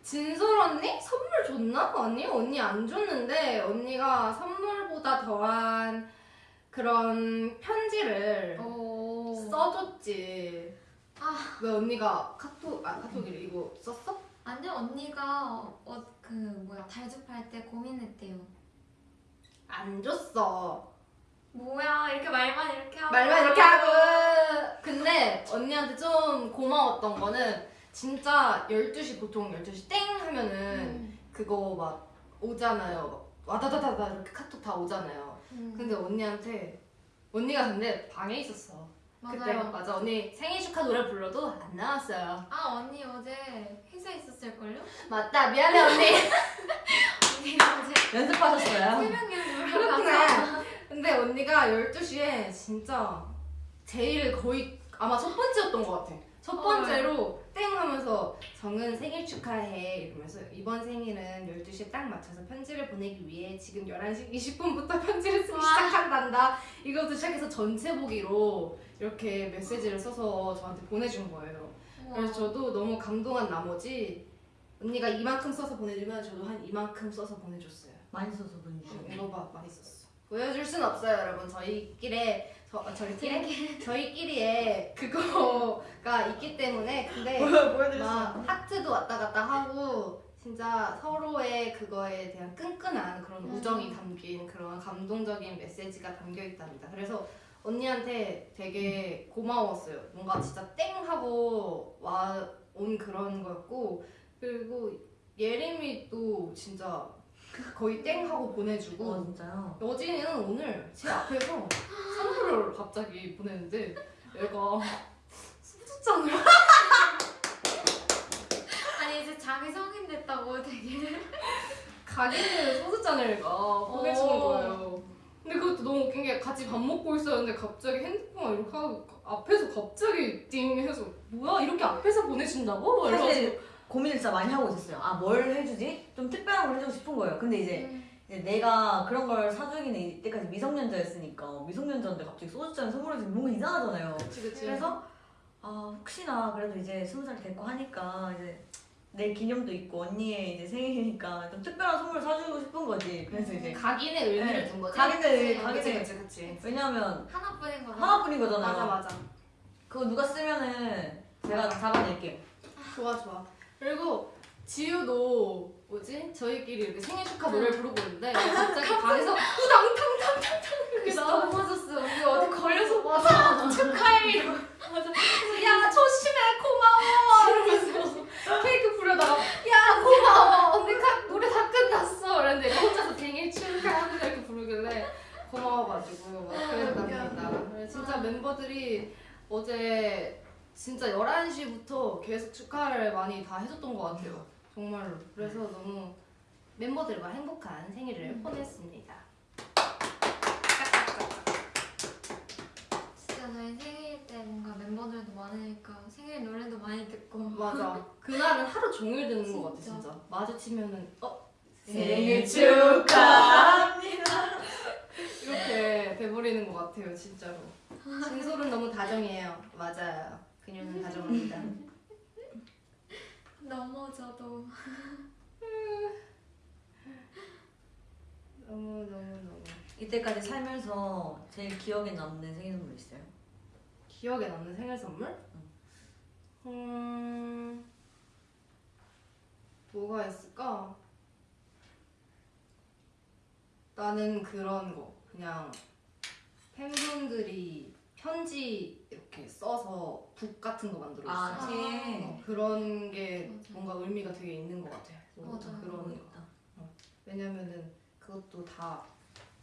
진솔 언니? 선물 줬나? 아니, 언니 안 줬는데, 언니가 선물보다 더한 그런 편지를 오. 써줬지. 아. 왜 언니가 카톡, 아, 카톡이래. 이거 썼어? 아니 언니가 어 그 뭐야 달주팔 때 고민했대요. 안 줬어. 뭐야 이렇게 말만 이렇게 하고 말만 이렇게 하고. 근데 언니한테 좀 고마웠던 거는, 진짜 12시, 보통 12시 땡 하면은, 음. 그거 막 오잖아요. 막 와다다다다 이렇게 카톡 다 오잖아요. 음. 근데 언니한테 언니가 근데 방에 있었어. 그때 맞아요. 맞아 언니 생일 축하 노래 불러도 안 나왔어요. 아 언니 어제 회사에 있었을걸요? 맞다 미안해 언니. 언니 어제 연습하셨어요? 새벽 연습을. 가서 근데 언니가 12시에 진짜 제일 거의 아마 첫 번째였던 것 같아. 첫 번째로 땡 하면서 정은 생일 축하해 이러면서 이번 생일은 12시에 딱 맞춰서 편지를 보내기 위해 지금 11시 20분부터 편지를 쓰기 와. 시작한단다. 이것도 시작해서 전체 보기로 이렇게 메시지를 써서 저한테 보내준 거예요. 그래서 저도 너무 감동한 나머지 언니가 이만큼 써서 보내주면 저도 한 이만큼 써서 보내줬어요. 많이 써서 보내주셨네. 이거 봐 많이 썼어. 보여줄 순 없어요, 여러분. 저희끼리 저 아, 저희끼리 저희끼리의 그거가 있기 때문에 근데 막 하트도 왔다 갔다 하고 진짜 서로의 그거에 대한 끈끈한 그런 음. 우정이 담긴 그런 감동적인 메시지가 담겨 있답니다. 그래서 언니한테 되게 고마웠어요. 뭔가 진짜 땡 하고 와 온 그런 거였고 그리고 예림이도 진짜 거의 땡 하고 보내주고 어 진짜요? 여진이는 오늘 제 앞에서 선물을 갑자기 보냈는데 얘가 소주잔을 아니 이제 자기 성인 됐다고 되게 가게는 소주잔을 가 보내주는 어. 거예요. 근데 그것도 너무 웃긴 게 같이 밥 먹고 있었는데 갑자기 핸드폰 이렇게 하고 앞에서 갑자기 띵 해서 뭐야 이렇게 앞에서 보내준다고? 막 사실 고민을 진짜 많이 하고 있었어요. 아 뭘 해주지? 좀 특별한 걸 해주고 싶은 거예요. 근데 이제 음. 이제 내가 그런 걸 사주기는 이때까지 미성년자였으니까 미성년자인데 갑자기 소주잔 선물해주면 뭔가 이상하잖아요. 그치 그치 그래서 아 혹시나 그래도 이제 스무 살 됐고 하니까 이제 내 기념도 있고 언니의 이제 생일이니까 좀 특별한 선물 사주고 싶은 거지. 그래서 이제 각인의 의미를 네. 둔 거지? 각인의 의미, 각인의 그치 그치 왜냐면 하나뿐인 거잖아. 하나뿐인 거잖아요. 맞아 맞아 그거 누가 쓰면은 제가 잡아낼게요. 좋아 좋아 그리고 지우도 뭐지 저희끼리 이렇게 생일 축하 노래 를 부르고 있는데 갑자기 방에서 우당탕탕탕탕 이렇게 넘어졌어. 우리 어디 걸려서 맞아. 축하해. 맞아. 야 조심해 고마워 이러면서 케이크 부려다가 야 고마워 언니 가, 노래 다 끝났어 이랬는데 혼자서 생일 축하합니다 이렇게 부르길래 고마워가지고. 그래서 진짜 멤버들이 어제 진짜 11시부터 계속 축하를 많이 다 해줬던 것 같아요. 정말로. 그래서 너무 멤버들과 행복한 생일을 보냈습니다. 진짜 저희 생일 때 뭔가 멤버들도 많으니까 생일 노래도 많이 듣고 맞아. 그날은 하루 종일 듣는 것 같아. 진짜. 마주치면은 어 생일 축하합니다. 이렇게 돼버리는 것 같아요 진짜로. 진솔은 너무 다정해요. 맞아요. 그녀는 다정합니다. 넘어져도 너무 너무 너무 이때까지 살면서 제일 기억에 남는 생일 선물 있어요? 기억에 남는 생일 선물? 음 뭐가 있을까? 나는 그런 거 그냥 팬분들이 편지 이렇게 써서 북 같은 거 만들어 아, 줬어요. 책. 어, 그런 게 맞아. 뭔가 의미가 되게 있는 것 같아요. 맞아. 그런 거. 있다. 왜냐면은 그것도 다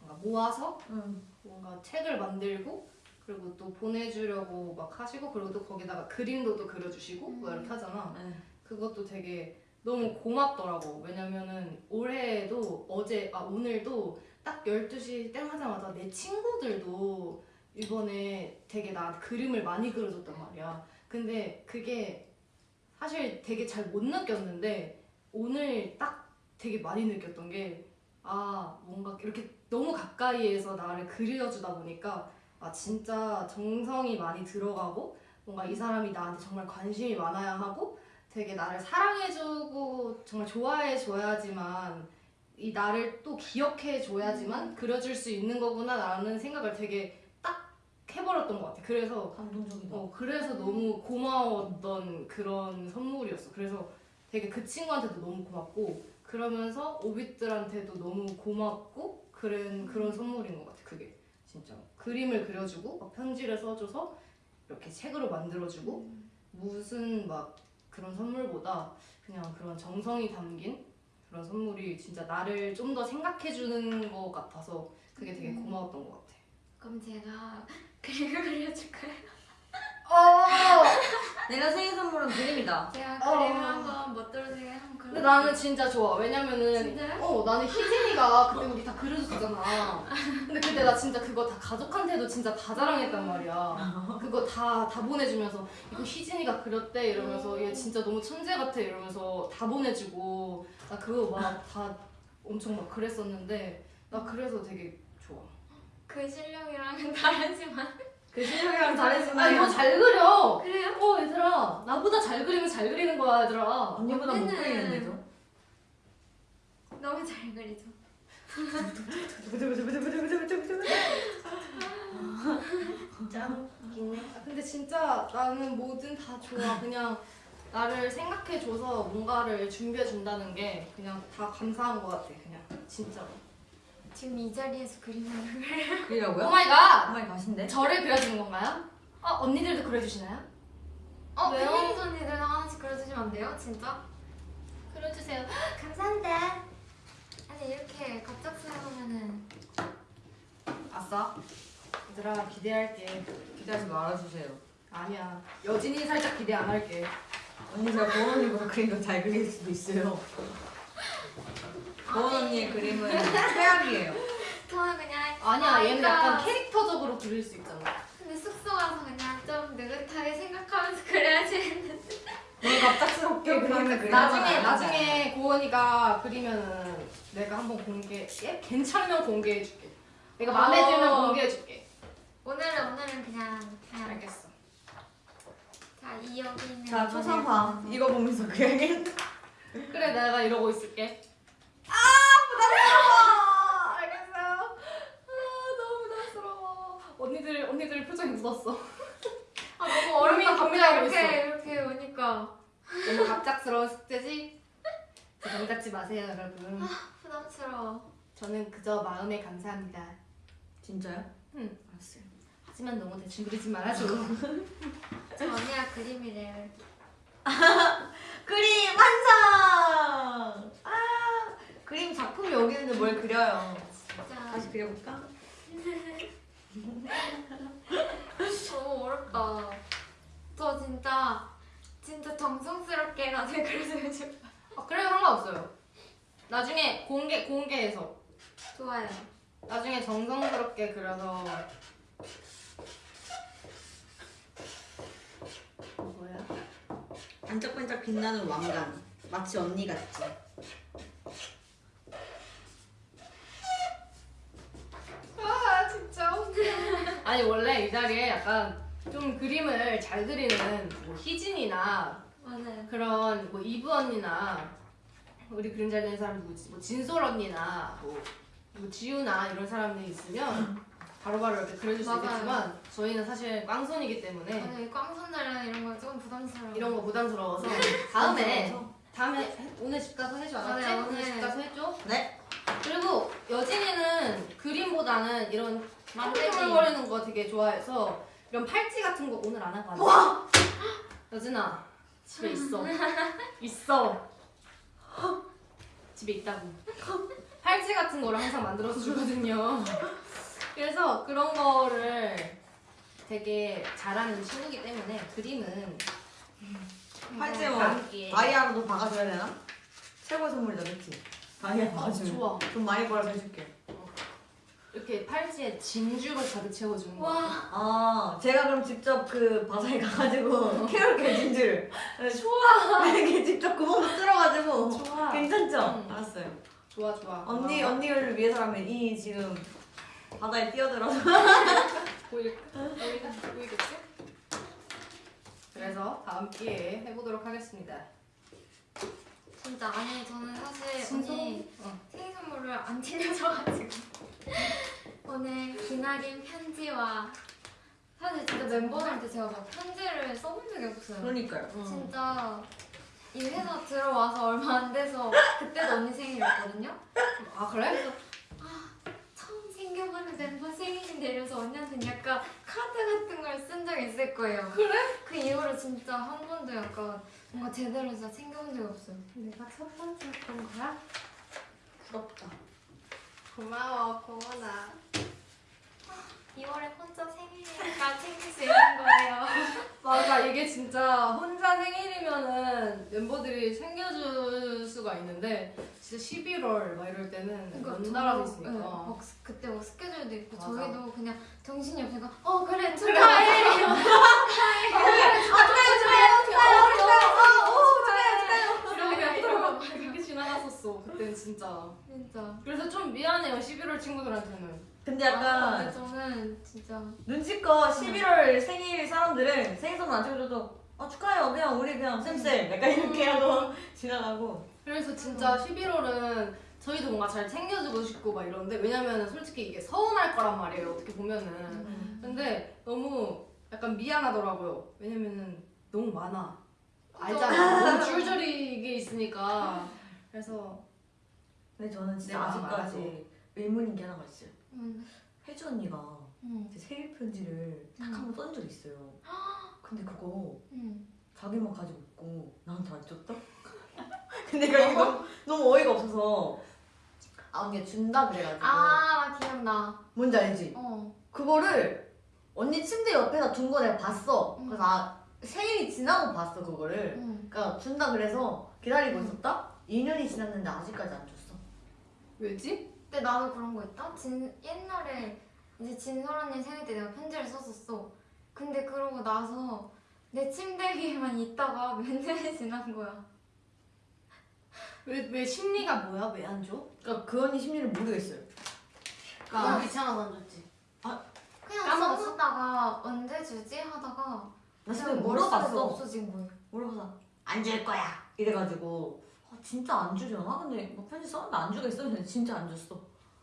뭔가 모아서 응. 뭔가 책을 만들고 그리고 또 보내주려고 막 하시고 그리고 또 거기다가 그림도 또 그려주시고 뭐 이렇게 하잖아. 네. 그것도 되게 너무 고맙더라고. 왜냐면은 올해도 어제 아 오늘도 딱 12시 땡 하자마자 내 친구들도 이번에 되게 나 그림을 많이 그려줬단 말이야. 근데 그게 사실 되게 잘 못 느꼈는데 오늘 딱 되게 많이 느꼈던 게 아 뭔가 이렇게 너무 가까이에서 나를 그려주다 보니까 아 진짜 정성이 많이 들어가고 뭔가 이 사람이 나한테 정말 관심이 많아야 하고 되게 나를 사랑해주고 정말 좋아해줘야지만 이 나를 또 기억해줘야지만 그려줄 수 있는 거구나 라는 생각을 되게 딱 해버렸던 것 같아. 그래서 감동적이다. 어 그래서 너무 고마웠던 그런 선물이었어. 그래서 되게 그 친구한테도 너무 고맙고 그러면서 오빛들한테도 너무 고맙고 그런 그런 선물인 것 같아. 그게 진짜 그림을 그려주고 막 편지를 써줘서 이렇게 책으로 만들어주고 무슨 막 그런 선물보다 그냥 그런 정성이 담긴 그런 선물이 진짜 나를 좀 더 생각해주는 것 같아서 그게 되게 고마웠던 것 같아. 그럼 제가 그림을 그려줄까요? 어. 내가 생일 선물은 그림이다. 제가 어. 그림 한번 멋들어지게 한번 그려. 근데 나는 진짜 좋아. 왜냐면은 진짜요? 어 나는 희진이가 그때 우리 다 그려줬잖아. 근데 그때 나 진짜 그거 다 가족한테도 진짜 다 자랑했단 말이야. 그거 다다 보내주면서 이거 희진이가 그렸대 이러면서 얘 진짜 너무 천재 같아 이러면서 다 보내주고 나 그거 막 다 엄청 막 그랬었는데 나 그래서 되게. 그 실력이랑은 다르지만 그 실력이랑 잘했으면 아 이거 잘 그려. 그래요? 어 얘들아 나보다 잘 그리면 잘 그리는 거야 얘들아. 언니보다 못 그리는데도. 너무 잘 그리죠. 짱 웃기네. 아, 근데 진짜 나는 뭐든 다 좋아. 그냥 나를 생각해줘서 뭔가를 준비해준다는 게 그냥 다 감사한 것 같아. 그냥 진짜로. 지금 이 자리에서 그림을 그려. 그리라고요? Oh my god! 정말 가신데? 저를 그려주는 건가요? 어 언니들도 그려주시나요? 어, 왜요? 팬님 언니들 하나씩 그려주시면 안 돼요? 진짜? 그려주세요. 감사합니다. 아니 이렇게 갑작스러우면은 아싸. 얘들아 기대할게. 기대하지 말아주세요. 아니야. 여진이 살짝 기대 안 할게. 언니 제가 언니보다 그림 더잘 그릴 수도 있어요. 보원 언니의 그림은 최악이에요. 저는 그냥 아니야 얘는 약간 캐릭터적으로 그릴 수 있잖아. 근데 숙소 가서 그냥 좀 느긋하게 생각하면서 그려야지 했는데 너무 갑작스럽게 그림을 그리는 나중에. 나중에 고원이가 그리면은 내가 한번 공개 얘 괜찮으면 공개해줄게. 내가 마음에 어. 들면 공개해줄게. 오늘은 오늘은 그냥 그냥 알겠어. 자 이 여기 있는 자, 초상화. 이거 보면서 그려야겠다. 그래 내가 이러고 있을게. 아 알겠어요. 아 너무 부담스러워. 언니들 언니들 표정이 묻었어. 아 너무 어렵다 고민하고 이렇게 이렇게 오니까 너무 갑작스러운 숙제지? 감 갖지 마세요 여러분. 부담스러워. 저는 그저 마음에 감사합니다. 진짜요? 응. 알았어요. 하지만 너무 대충 그리지 말아줘. 저 언니가 그림이래요. 그림 완성! 아 그림 작품이 여기 있는데 뭘 그려요? 진짜 다시 그려볼까? 너무 어렵다. 저 진짜 진짜 정성스럽게 나중에 그려주고 싶어. 아, 그래도 상관없어요. 나중에 공개 공개해서 좋아요. 나중에 정성스럽게 그려서 뭐야? 반짝반짝 빛나는 왕관 마치 언니 같지? 아 진짜 웃겨. 아니 원래 이 자리에 약간 좀 그림을 잘 그리는 뭐 희진이나 맞아요. 그런 뭐 이브 언니나 우리 그림 잘 그리는 사람 누구지? 뭐 진솔 언니나 뭐, 뭐 지우나 이런 사람들이 있으면 바로바로 이렇게 그려줄 수 맞아요. 있겠지만 저희는 사실 꽝손이기 때문에 맞아요. 꽝손들은 이런 거 조금 부담스러워. 이런 거 부담스러워서 다음에 다음에 해- 오늘 집 가서 해줘 알았지? 네, 오늘. 집 가서 해줘. 네. 그리고 여진이는 그림보다는 이런 만들기. 쭈글거리는 거 되게 좋아해서 이런 팔찌 같은 거 오늘 안 하고 왔어. 여진아 집에 있어. 있어. 집에 있다고. 팔찌 같은 거를 항상 만들어서 주거든요. 그래서 그런 거를 되게 잘하는 친구기 때문에 그림은 팔찌 뭐 다이아로도 박아줘야 되나? 최고의 선물이다 그치? 다이아 아, 박아주면 좋아. 돈 많이 벌어서 해줄게 이렇게 팔찌에 진주로 가득 채워주는 거. 와. 아 제가 그럼 직접 그 바사에 가가지고 캐롤게 진주를 좋아 이렇게 직접 구멍도 뚫어가지고 좋아. 괜찮죠? 응. 알았어요 좋아 좋아. 언니 고마워. 언니를 위해서라면 이 지금 바다에 뛰어들어서 보일 보이겠 보이겠지? 그래서 다음 기회에 해보도록 하겠습니다. 진짜 아니 저는 사실 진짜? 언니 어. 생일 선물을 안 챙겨줘가지고 오늘 기나린 편지와 사실 진짜 멤버들한테 제가 막 편지를 써본 적이 없어요. 그러니까요 응. 진짜 이 회사 들어와서 얼마 안 돼서 그때도 언니 생일이었거든요. 아 그래? 처음 챙겨보는 멤버 생일인데 이래서 언니한테는 약간 카드 같은 걸 쓴 적이 있을 거예요. 그래? 그 이후로 진짜 한 번도 약간 뭔가 제대로 진짜 챙겨본 적이 없어요. 내가 첫 번째였던 거야? 부럽다 고마워 고마나. 2월에 혼자 생일이니까 챙길 수 있는 거예요. 맞아 이게 진짜 혼자 생일이면은 멤버들이 챙겨줄 수가 있는데 진짜 11월 막 이럴 때는 연달아서 있으니까. 네, 막 스- 그때 막 스케줄도 있고 맞아. 저희도 그냥 정신이 없으니까 어 그래 축하해. 이러고 그렇게 그때는 진짜. 진짜. 그래서 좀 미안해요 11월 친구들한테는. 근데 아, 근데 약간 저는 진짜. 눈치껏 11월 생일 사람들은 생일 선물 안 챙겨줘도 아 축하해요. 그냥 우리 그냥 쌤쌤. 약간 이렇게 하고 지나가고. 그래서 진짜 11월은 저희도 뭔가 잘 챙겨주고 싶고 막 이런데 왜냐면은 솔직히 이게 서운할 거란 말이에요 어떻게 보면은. 음. 근데 너무 약간 미안하더라고요. 왜냐면은 너무 많아. 알잖아. 너무 줄줄이 이게 있으니까. 그래서 근데 저는 진짜 내 마음 아직까지 의문인 게 하나가 있어요 음. 혜주 언니가 음. 제 생일 편지를 딱 음. 한번쏜 적이 있어요 근데 그거 음. 자기만 가지고 있고 나한테 안 줬다? 근데 내가 이거 너무, 너무 어이가 없어서 아 언니가 준다 그래가지고 아 기억나. 뭔지 알지? 어. 그거를 언니 침대 옆에다 둔 거 내가 봤어 음. 그래서 아 생일이 지나고 봤어 그거를 음. 그러니까 준다 그래서 기다리고 있었다? 2년이 지났는데 아직까지 안 줬어 왜지? 근데 나도 그런 거 있다. 진 옛날에 이제 진설 언니 생일 때 내가 편지를 썼었어. 근데 그러고 나서 내 침대 위에만 있다가 몇 년이 지난 거야. 왜, 왜 심리가 뭐야? 왜 안 줘? 그러니까 그 언니 심리를 모르겠어요 나 귀찮아서 안 줬지 그냥 까먹었어? 써놓다가 언제 주지 하다가 나 그냥 지금 물어봤어 없어진 거예요. 물어봐서 안 줄 거야 이래가지고 아, 진짜 안 주려나? 근데 뭐 편지 썼는데 안 주겠어 근데 진짜 안 줬어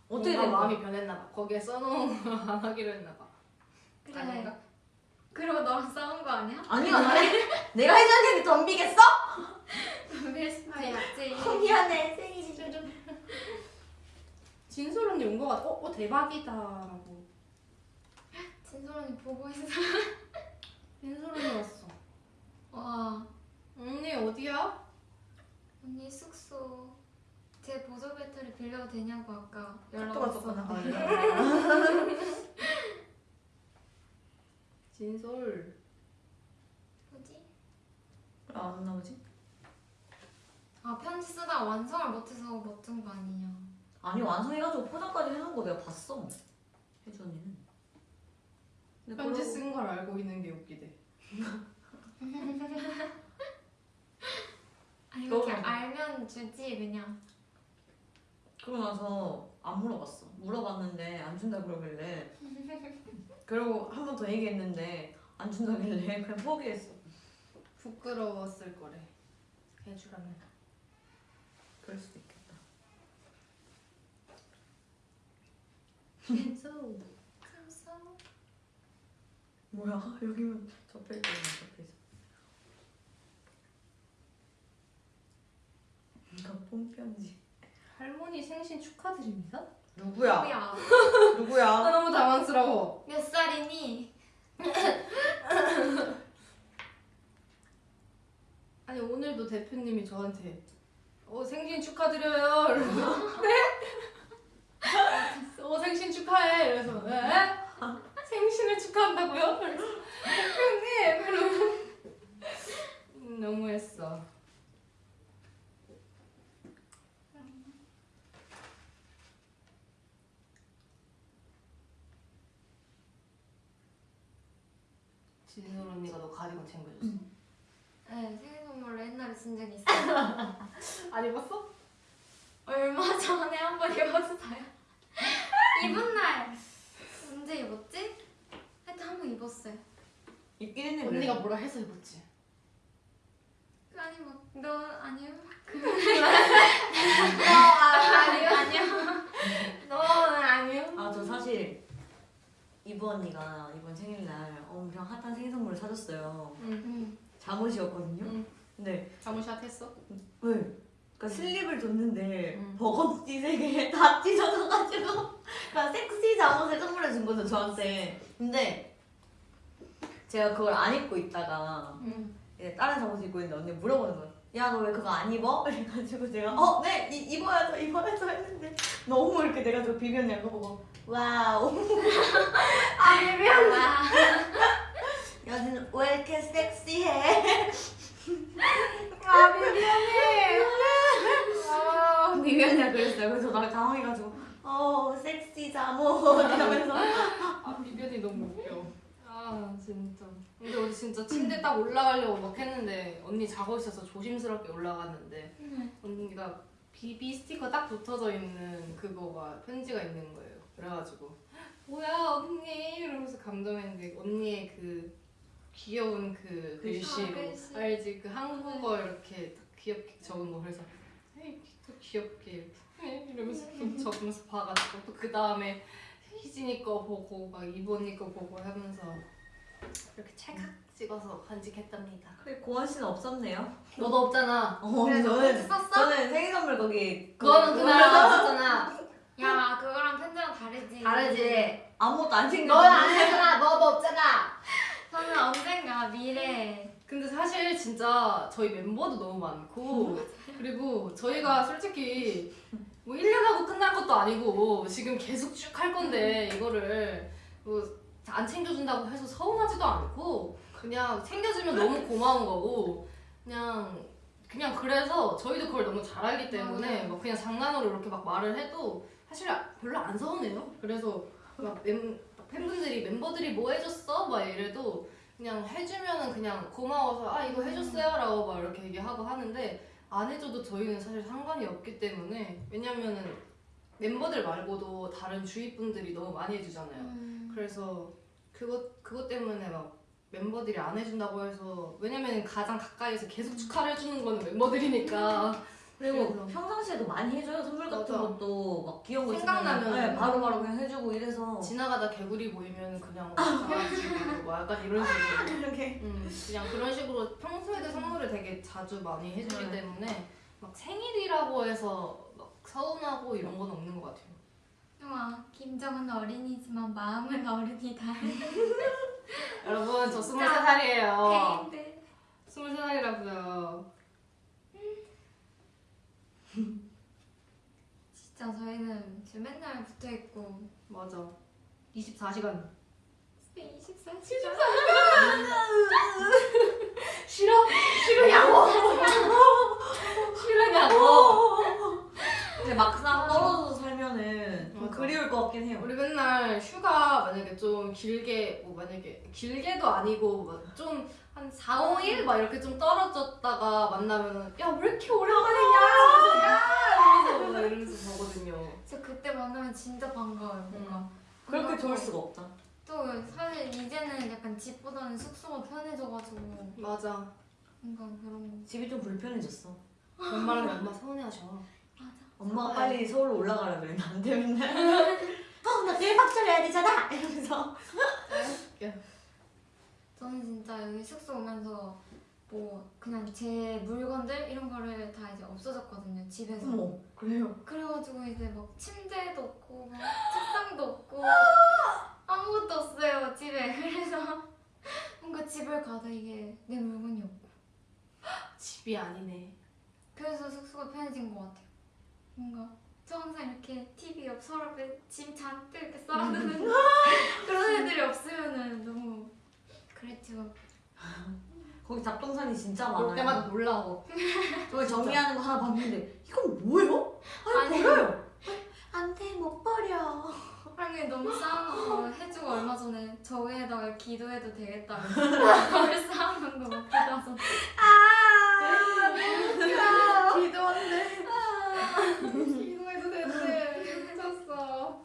어떻게 된 거야? 마음이 변했나 봐 거기에 써놓은 거 안 하기로 했나 봐 그래. 아닌가? 그리고 너랑 싸운 거 아니야? 아니야 나 내가 언니한테 덤비겠어? 덤빌 수도 있지. 미안해 진솔 언니 온거 같아. 어, 어 대박이다 라고. 진솔 언니 보고 있어. 진솔 언니 왔어. 와 언니 어디야? 언니 숙소 제 보조 배터리 빌려도 되냐고 아까 연락. 왔었는데. 진솔. 뭐지? 안 나오지? 아 편지 쓰다 완성을 못해서 못준 거 아니냐? 아니 완성해가지고 포장까지 해놓은 거 내가 봤어. 혜주 언니는. 편지 쓴 걸 알고 있는 게 웃기대. 아 이렇게 너무- 알면 주지 그냥. 그러고 나서 안 물어봤어. 물어봤는데 안 준다 그러길래. 그리고 한 번 더 얘기했는데 안 준다길래 그냥 포기했어. 부끄러웠을 거래. 해주라면. 그럴 수도 있겠다. 그래서 뭐야 여기면 접혀 있잖아 접혀 있어. 이거 뽕편지. 할머니 생신 축하드립니다. 누구야? 뭐야? 누구야? 아 너무 당황스러워. 몇 살이니? 아니 오늘도 대표님이 저한테 어 생신 축하드려요. 이러면서 네? 어 생신 축하해. 이래서 네? 생신을 축하한다고요? 대표님 이러면 음, 너무했어. 진솔 언니가 너 가디건 챙겨줬어. 네 생일 선물로 옛날에 쓴 적이 있어요. 안 입었어? 얼마 전에 한 번 입었어요. 입은 날 언제 입었지? 하여튼 한 번 입었어요. 있긴 했네. 언니가. 뭐라 해서 입었지? 아니 뭐너 아니요? 아니요. 아니요. 너는 아니요. 아저 사실 이브 언니가 이번 생일날 엄청 핫한 생일 선물을 사줬어요. 응. 응. 잠옷이었거든요. 응. 근데 자무샷 했어? 왜? 그러니까 슬립을 줬는데 응. 버거티 세개 다 찢어져가지고 그러니까 섹시 잠옷을 선물해 준 거죠 저한테. 근데 제가 그걸 안 입고 있다가 응. 다른 잠옷 입고 있는데 언니 물어보는 거야. 야너 왜 그거 안 입어? 그래가지고 제가 어네 입어야죠 입어야죠 했는데 너무 이렇게 돼가지고 비변이 그거 보고 와우 아 비비안. 와. 여기는 왜 이렇게 섹시해? 아 비비안이. 아. 비변이라 그랬어요. 그래서 나 당황해가지고 어 섹시 잠옷 이러면서 아 비비안이 너무 웃겨. 아 진짜. 근데 우리 진짜 침대 딱 올라가려고 막 했는데 언니 자고 있어서 조심스럽게 올라갔는데 언니가 비비 스티커 딱 붙어져 있는 그거가 편지가 있는 거예요. 그래가지고 뭐야 언니 이러면서 감동했는데 언니의 그 귀여운 그 글씨로 아, 글씨. 알지 그 한국어 이렇게 딱 귀엽게 적은 거 그래서 에이 또 귀엽게 에? 이러면서 또 적으면서 봐가지고 또 그 다음에 희진이 거 보고 막 이번이 거 보고 하면서 이렇게 찰칵 찍어서 간직했답니다. 그래 고원 씨는 없었네요. 너도 없잖아. 어 그래, 너 저는 썼어? 저는 생일 선물 거기 그거는 그날 안 썼잖아. 야 그거랑 편지랑 다르지. 다르지. 아무것도 안 챙겨. 너는 안 했잖아. 너도 없잖아. 저는 언젠가 미래 근데 사실 진짜 저희 멤버도 너무 많고 그리고 저희가 솔직히 뭐 1년 하고 끝날 것도 아니고 지금 계속 쭉 할 건데 이거를 뭐 안 챙겨준다고 해서 서운하지도 않고 그냥 챙겨주면 너무 고마운 거고 그냥 그냥 그래서 저희도 그걸 너무 잘 알기 때문에 맞아요. 뭐 그냥 장난으로 이렇게 막 말을 해도 사실 별로 안 서운해요. 그래서 막 멤, 팬분들이 멤버들이 뭐 해줬어? 막 이래도 그냥 해주면은 그냥 고마워서 아 이거 해줬어요 라고 막 이렇게 얘기하고 하는데 안 해줘도 저희는 사실 상관이 없기 때문에 왜냐면은 멤버들 말고도 다른 주위 분들이 너무 많이 해주잖아요. 음. 그래서 그것 그것 때문에 막 멤버들이 안 해준다고 해서 왜냐면 가장 가까이서 계속 축하를 해주는 거는 멤버들이니까 그리고 그래서. 평상시에도 많이 해줘요 선물 같은 맞아. 것도 막 귀여운 거 생각나면. 네, 바로바로 그냥 해주고 이래서 지나가다 개구리 보이면 그냥 뭐 약간 이런 식으로 이렇게 음, 그냥 그런 식으로 평소에도 선물을 되게 자주 많이 해주기 네. 때문에 막 생일이라고 해서 막 서운하고 이런 건 없는 것 같아요. 형아 김정은 어린이지만 마음은 어른이다. 여러분 저 23살이에요. 네. 23살이라고요. 진짜 저희는 지금 맨날 붙어 있고 맞아. 24시간. 24시간 싫어? 싫으냐고? 싫으냐고? 근데 막상 떨어져서 살면은 좀 맞아. 그리울 것 같긴 해요. 우리 맨날 휴가 만약에 좀 길게 뭐 만약에 길게도 아니고 좀 한 4, 5일 막 이렇게 좀 떨어졌다가 만나면은 야왜 이렇게 오랜만이냐 이러면서 야 이러면서, 보거든요. 저 그때 만나면 진짜 반가워요 뭔가 그렇게 뭔가 좋을 또- 수가 없다. 또 사실 이제는 약간 집보다는 숙소가 편해져가지고 맞아. 뭔가 그런 거 집이 좀 불편해졌어. 엄마랑 엄마 서운해하셔. 엄마가 빨리 서울로 올라가라 안 돼, 맨날. 어, 나 내일 박절 해야 되잖아! 이러면서. 저는 진짜 여기 숙소 오면서 뭐 그냥 제 물건들 이런 거를 다 이제 없어졌거든요 집에서 어머, 그래요. 그래가지고 이제 막 침대도 없고 막 책상도 없고 아무것도 없어요 집에 그래서 뭔가 집을 가도 이게 내 물건이 없고 집이 아니네. 그래서 숙소가 편해진 것 같아요 뭔가 저 항상 이렇게 TV 옆 서랍에 짐 잔뜩 이렇게 쌓아두는 그런 애들이 없으면은 너무 그랬죠 거기 잡동산이 진짜 볼 많아요. 때마다 놀라워. 저기 정리하는 거 하나 봤는데 이건 뭐예요? 아니, 아니. 버려요. 안돼 못 버려. 하긴 너무 쌓아놓고 해주고 얼마 전에 저 위에다가 기도해도 되겠다 그걸 쌓아놓은 거 먹고 가서 기도한데. 기도해도 되는데 미쳤어.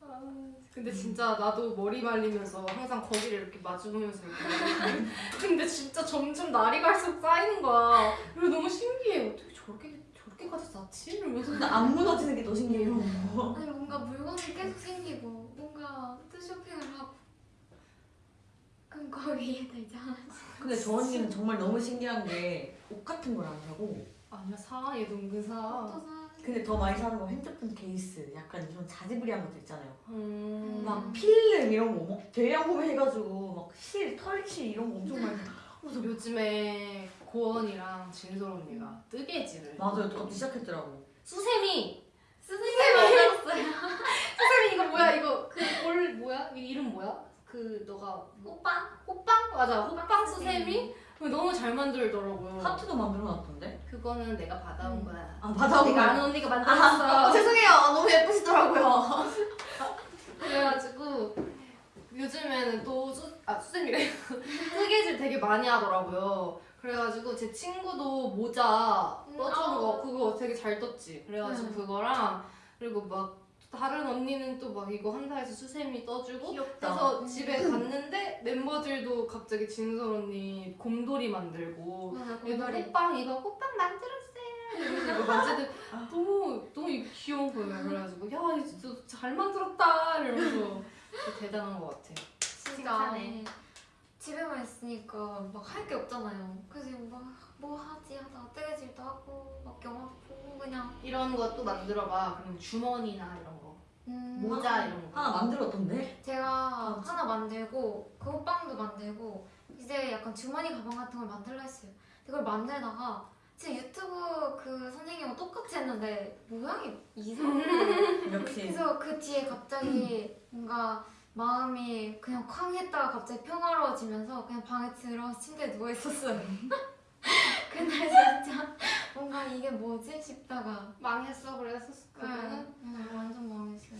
아, 근데 진짜 나도 머리 말리면서 항상 거기를 이렇게 마주보면서 이렇게 근데 진짜 점점 날이 갈수록 쌓이는 거야. 그리고 너무 신기해. 어떻게 저렇게 저렇게까지 쌓지? 이러면서 근데 안 무너지는 게 더 신기해요. 아니 뭔가 물건이 계속 생기고 뭔가 또 쇼핑을 하고 그럼 거기 위에다 이제 하나씩 근데 저 언니는 정말 너무 신기한 게 옷 같은 걸 안 사고 아니야 사 얘도 은근 사. 근데 더 많이 사는 건 핸드폰 케이스. 약간 이런 자지부리한 것들 있잖아요. 음. 막 필름 이런 거, 막 대량 구매해가지고 막 실, 털실 이런 거 엄청 많이 사. 그래서 요즘에 고원이랑 진솔 언니가 뜨개질을 맞아요, 또 갑자기 시작했더라고. 수세미. 선생님이 만들었어요 수세미 이거 뭐야? 이거 그볼 뭐야? 이 이름 뭐야? 그 너가 오빠 호빵? 맞아. 호빵 수세미 너무 잘 만들더라고요 하트도 만들어놨던데? 그거는 내가 받아온 음. 거야 아, 받아온 거야? 아는 언니가 만들었어 죄송해요. 너무 예쁘시더라고요. 그래가지고 요즘에는 또 수, 아 수세미래 뜨개질 되게 많이 하더라고요 그래가지고 제 친구도 모자 음, 떠주는 거 아. 그거 되게 잘 떴지 그래가지고 음. 그거랑 그리고 막 다른 언니는 또 막 이거 한다해서 수세미 떠주고 귀엽다. 그래서 음. 집에 갔는데 멤버들도 갑자기 진솔 언니 곰돌이 만들고 얘도 고돌이. 호빵 이거 호빵 만들었어요. 이러면서 이거 만지들 너무 너무 귀여운 거예요. 그래가지고 야 이거 진짜 잘 만들었다 이러면서 진짜 대단한 것 같아 진짜. 집에만 있으니까 막 할 게 없잖아요. 그래서 막뭐 하지 하다가 뜨개질도 하고 막 영화 보고 그냥. 이런 것도 만들어봐. 그럼 주머니나 이런 거 음, 모자 이런 거 하나 만들었던데? 제가 하나 만들고 그 호빵도 만들고 이제 약간 주머니 가방 같은 걸 만들라 했어요. 그걸 만들다가 진짜 유튜브 그 선생님과 똑같이 했는데 모양이 이상해. 역시. 그래서 그 뒤에 갑자기 뭔가 마음이 그냥 쾅 했다가 갑자기 평화로워지면서 그냥 방에 들어와서 침대에 누워 있었어요. 그날 진짜 뭔가 이게 뭐지 싶다가 망했어 그랬었을 거는 응, 응, 완전 망했어요.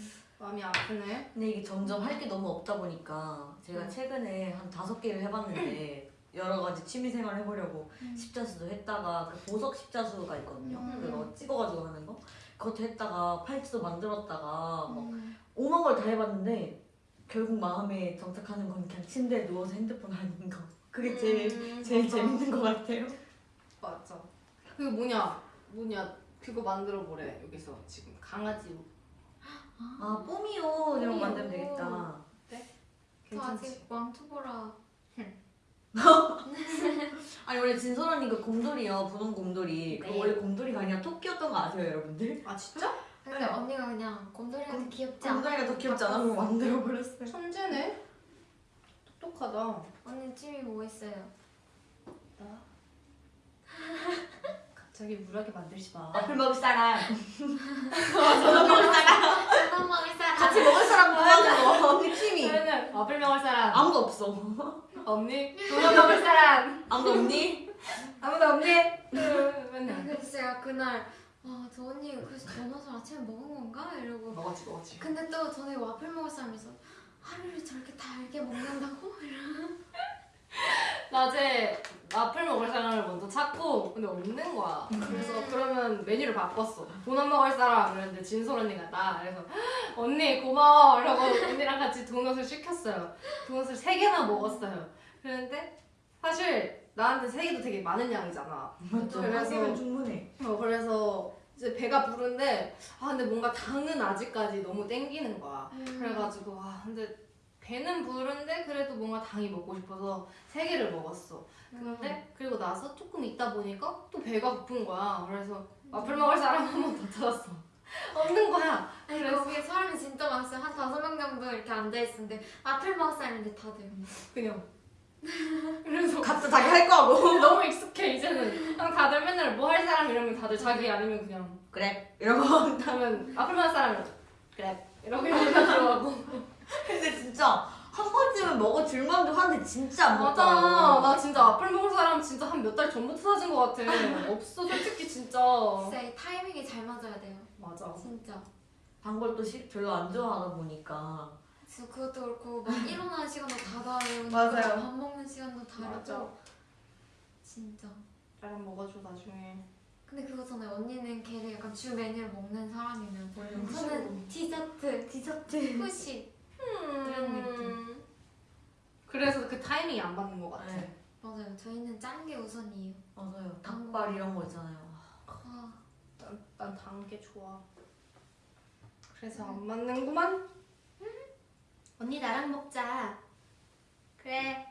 마음이 아프네 근데 이게 점점 할 게 너무 없다 보니까 제가 음. 최근에 한 다섯 개를 해봤는데 여러 가지 취미생활 해보려고 음. 십자수도 했다가 그 보석 십자수가 있거든요. 음. 그거 찍어가지고 하는 거. 그것도 했다가 팔찌도 만들었다가 막 음. 오만 걸 다 해봤는데 결국 마음에 정착하는 건 그냥 침대에 누워서 핸드폰 하는 거. 그게 제일 음, 제일 맞아. 재밌는 것 같아요. 맞아 그거 뭐냐 뭐냐 그거 만들어 보래 여기서 지금 강아지 옷 아 뽀미옷 이런 거 만들면. 되겠다. 저 괜찮지? 아직 왕투보라 아니 원래 진솔 언니가 곰돌이요 분홍 곰돌이. 그 네. 원래 곰돌이가 아니라 토끼였던 거 아세요 여러분들? 아 진짜? 근데 네. 언니가 그냥 곰돌이한테 귀엽지 않아? 곰돌이가 더 귀엽지 않아? 그거 만들어 버렸어요. 천재네. 똑똑하다. 언니 취미 뭐 있어요? 나갑 자기 물하게 만들지 마. 앞을 먹을 사람. 저도 먹을 사람. 같이 먹을 사람 구하는 거. 언니 취미. 저는 앞을 먹을 사람. 아무도 없어. 없니? 도넛 먹을 사람. 아무도 없니? 아무도 없니? 맨날. 제가 그날 아, 저 언니 그래서 도넛을 아침에 먹은 건가? 이러고 먹었지 먹었지. 근데 또 전에 와플 먹을 사람이 있어 하루를 저렇게 달게 먹는다고? 낮에 앞을 먹을 사람을 먼저 찾고 근데 없는 거야. 그래서 음. 그러면 메뉴를 바꿨어. 도넛 먹을 사람 그랬는데 진솔 언니가 나. 그래서 언니 고마워. 이러고 언니랑 같이 도넛을 시켰어요. 도넛을 세 개나 먹었어요. 그런데 사실 나한테 세 개도 되게 많은 양이잖아. 맞죠. 그래서- 충분해. 어, 그래서 이제 배가 부른데 아 근데 뭔가 당은 아직까지 너무 땡기는 거야. 음. 그래가지고 아 근데 배는 부른데 그래도 뭔가 당이 먹고 싶어서 세 개를 먹었어. 근데 그리고 나서 조금 있다 보니까 또 배가 고픈 거야. 그래서 와플 먹을 사람 한 번 더 찾았어. 없는 거야. 그래서- 거기에 사람이 진짜 많았어요 한 다섯 명 정도 이렇게 앉아 있었는데 와플 먹을 사람인데 다들 그냥. 그래서 각자 자기 할 거 하고. 너무 익숙해 이제는. 그냥 다들 맨날 뭐 할 사람 이러면 다들 자기 아니면 그냥 그래. 이러고. 하면 와플 먹을 사람은 그래 이러고 이러고 들어가고. 근데 진짜 한 번쯤은 먹어줄 만도 한데 진짜 안 맞아. 먹더라고. 나 진짜 앞을 먹을 사람 진짜 한 몇 달 전부터 찾은 것 같아. 없어, 솔직히 진짜. 진짜 이 타이밍이 잘 맞아야 돼요 맞아. 진짜 단 걸 또 시, 별로 안 좋아하다 보니까. 그래서 그것도 그렇고 막 일어나는 시간도 다 다르고 맞아요. 밥 먹는 시간도 다르고 맞아. 진짜 나랑 먹어줘, 나중에. 근데 그거잖아요 언니는 걔를 약간 주 메뉴를 먹는 사람이면 원래 저는 디저트 디저트. 후식 그런 느낌. 그래서 그 타이밍이 안 맞는 것 같아. 네. 맞아요 저희는 짠 게 우선이에요 맞아요. 닭발 이런 거 있잖아요. 아, 난단게 좋아. 그래서 안 맞는구만. 언니 나랑 먹자. 그래.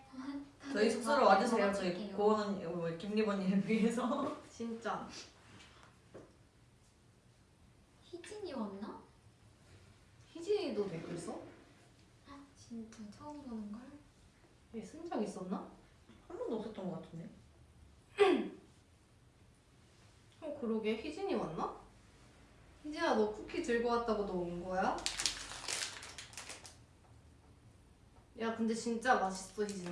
저희 숙소로 와주세요. 저희 먹어줄게요. 고원 언니, 뭐 김립 언니를 위해서. 진짜. 희진이 왔나? 희진이도 댓글 써? 진짜 처음 보는 걸? 얘쓴적 있었나? 한 번도 없었던 것 같은데. 어, 그러게. 희진이 왔나? 희진아, 너 쿠키 들고 왔다고 너 온 거야? 야, 근데 진짜 맛있어, 희진아.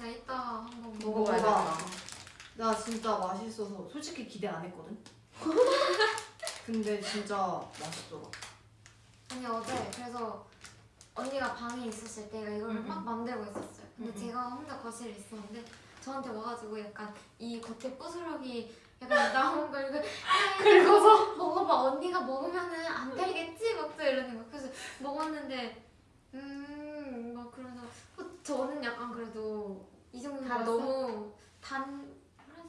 나 이따 한번 먹어. 먹어봐야겠다. 나 진짜 맛있어서 솔직히 기대 안 했거든. 근데 진짜 맛있더라. 아니 어제 그래서 언니가 방에 있었을 때 이걸 음, 막 만들고 있었어요. 근데 음, 음. 제가 혼자 거실에 있었는데 저한테 와가지고 약간 이 겉에 부스러기 약간 나온 걸 이거 긁어서? 먹어봐 언니가 먹으면은 안 달겠지 막또 이러는 거. 그래서 먹었는데 음막 그러면서 어, 저는 약간 그래도 이 달았어? 너무 단.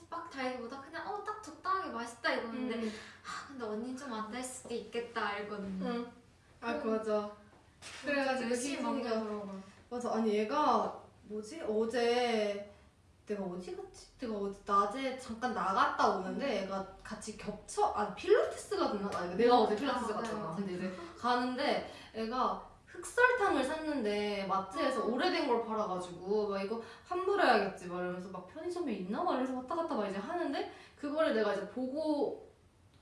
막 달기보다 그냥 어 딱 적당하게 맛있다 이거는데 음. 아, 근데 언니는 좀안 달 수도 있겠다 이거든요. 응. 아, 그 맞아. 그래가지고 열심히 희진이가- 먹더라고요. 맞아. 아니 얘가 뭐지? 어제 내가 어디 갔지? 내가 어제 낮에 잠깐 나갔다 오는데 얘가 같이 겹쳐 아 필라테스 갔나? 아 내가 어제 필라테스 아, 갔잖아. 맞아요. 근데 이제 가는데 애가 흑설탕을 샀는데 마트에서 어. 오래된 걸 팔아가지고 막 이거 환불해야겠지 막 이러면서 막 편의점에 있나 막 이러면서 왔다 갔다 막 이제 하는데 그거를 내가 이제 보고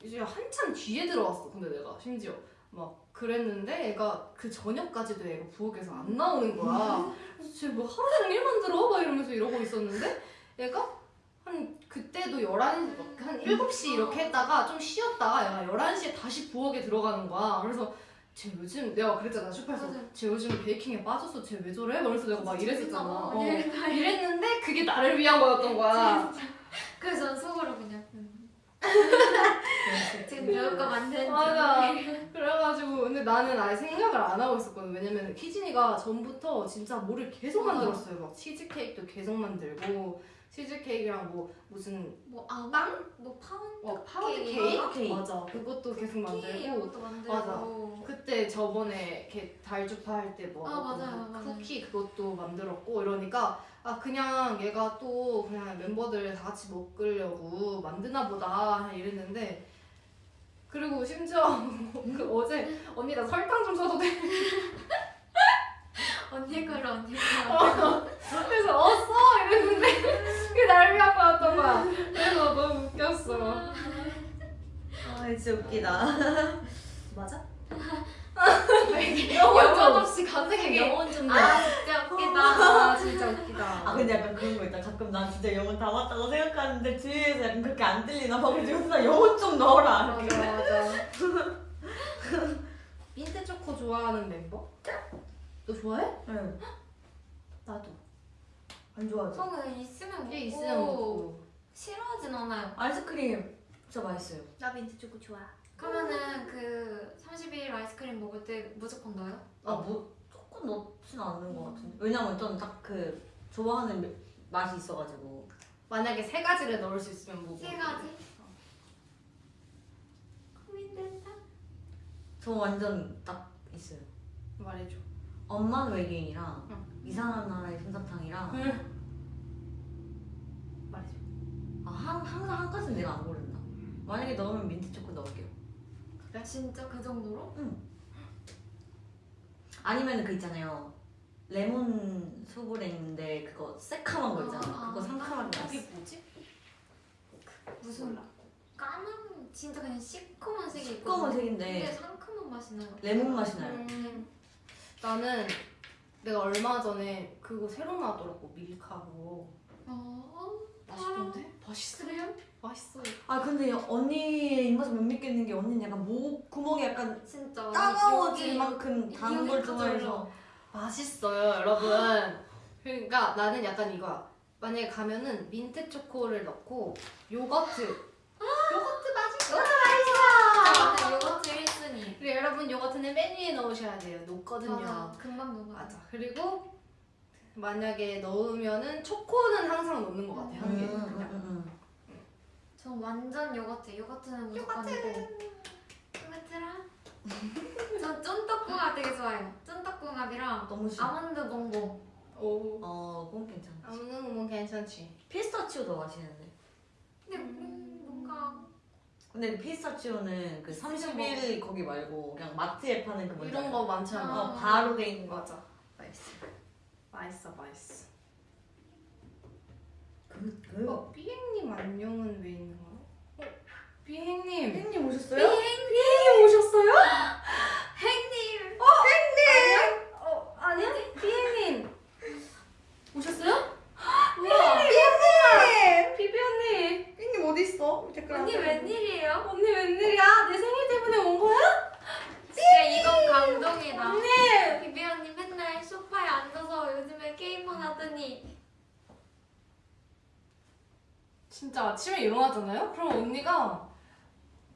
이제 한참 뒤에 들어왔어. 근데 내가 심지어 막 그랬는데 애가 그 저녁까지도 애가 부엌에서 안 나오는 거야. 그래서 쟤뭐 하루 종일 만들어? 막 이러면서 이러고 있었는데 얘가 한 그때도 11시, 막한 7시 이렇게 했다가 좀 쉬었다가 얘가 11시에 다시 부엌에 들어가는 거야. 그래서 쟤 요즘 내가 그랬잖아 슈퍼에서. 쟤 요즘 베이킹에 빠졌어 쟤왜 저래? 그래서 내가 막 이랬었잖아 어, 어. 이랬다. 이랬는데 그게 나를 위한 거였던 거야 그래서 전 속으로 그냥 음. 지금 배울 거 만드는 맞아. 중. 그래가지고 근데 나는 아예 생각을 안 하고 있었거든 왜냐면 희진이가 전부터 진짜 뭐를 계속. 만들었어요 막 치즈케이크도 계속 만들고 치즈케이크랑 뭐 무슨 뭐 아망? 뭐 파운드 어, 파운드 케이크? 케이크? 케이크. 맞아 그것도 계속 만들고 이것도 만들고. 맞아. 그때 저번에 이렇게 달주파 할 때뭐 아, 맞아요, 맞아요. 쿠키 그것도 만들었고 이러니까 아 그냥 얘가 또 그냥 멤버들 다 같이 먹으려고 만드나 보다 이랬는데 그리고 심지어 그 어제 언니 나 설탕 좀 써도 돼? 언니 걸로 언니 걸로. 그래서 어 써! 이랬는데 그게 날 위한 거였던 거야 그래서 너무 웃겼어 아 진짜 웃기다. 맞아? 영혼 없이 갑자기 영혼 좀. 아 진짜 웃기다. 아 진짜 웃기다. 아 근데 약간 그런 거 있다. 가끔 난 진짜 영혼 다 맞다고 생각하는데 뒤에서 약간 그렇게 안 들리나 봐. 그래서 혼자 영혼 좀 넣어라. 맞아 맞아. 민트 초코 좋아하는 멤버? 너 좋아해? 응. 나도. 안 좋아하죠? 저는 있으면 먹고 있으면 먹고. 싫어하진 않아요. 아이스크림 진짜 맛있어요. 나 민트 초코 좋아. 그러면은 그 30일 아이스크림 먹을 때 무조건 넣어요? 아뭐 조금 넣진 않는 것 같은데. 왜냐면 좀딱그 좋아하는 매- 맛이 있어가지고. 만약에 세 가지를 넣을 수 있으면 뭐세 가지. 고민된다. 저 완전 딱 있어요. 말해줘 엄마는 외계인이랑 응. 이상한 나라의 솜사탕이랑 말해줘 아, 한, 항상 한 가지는 내가 안 고른다. 만약에 넣으면 민트 초코 넣을게요. 진짜 그 정도로? 아니면 그 있잖아요. 레몬 수브레인데 그거 새카만 거 있잖아요. 아, 아. 그거 상큼하게 그게 맛있어. 뭐지? 무슨 까만 진짜 그냥 시커먼 색이 있거든요. 시꺼먼 근데 색인데 상큼한 맛이 나요. 레몬 맛이 나요. 음, 나는 내가 얼마 전에 그거 새로 나왔더라고 밀카고 어, 맛있던데? 맛있어요? 맛있어 아 근데 언니의 입맛에 못 믿겠는 게 언니는 약간 목 구멍이 약간 진짜 따가워질 여기- 만큼 단 걸 좋아해서. 맛있어요 여러분. 그러니까 나는 약간 이거야 만약에 가면은 민트 초코를 넣고 요거트. 요거트 맛있어. 저는 요거트 1순위. 그리고 여러분 요거트는 맨 위에 넣으셔야 돼요. 녹거든요. 맞아. 금방 녹아. 맞아. 그리고 만약에 넣으면은 초코는 항상 넣는 것 같아 음, 한 개. 음, 그냥. 음, 전 완전 요거트. 요거트는 무조건이고. 요거트랑. 전 쫀떡궁합 되게 좋아해요. 쫀떡궁합이랑 음. 너무 싫어. 아몬드 봉봉. 오. 어, 그건 괜찮아. 아무는 뭐 괜찮지. 피스타치오도 맛있는데. 근데 음, 뭔가 근데 피스타치오는 그 30일 거기 말고 그냥 마트에 파는 그 뭔지 이런? 거 많잖아. 어, 바로 돼 있는 거. 맞아. 맛있어. 맛있어, 맛있어. 그, 그. 어, 비행님 안녕은 왜 있는 거야? 어, 비행님. 팬님 오셨어요? 비행님 오셨어요? 행님. 어, 아니, 비행님. 오셨어요? 우와. 비비 언니. 팬님 어디 있어? 댓글 언니 웬일이에요? 언니 웬일이야? 내 생일 때문에 온 거야? 진짜 이건 감동이다. 언니. 비비 언니 맨날 소파에 앉아서 요즘에 게임만 하더니 진짜 아침에 일어나잖아요? 그럼 언니가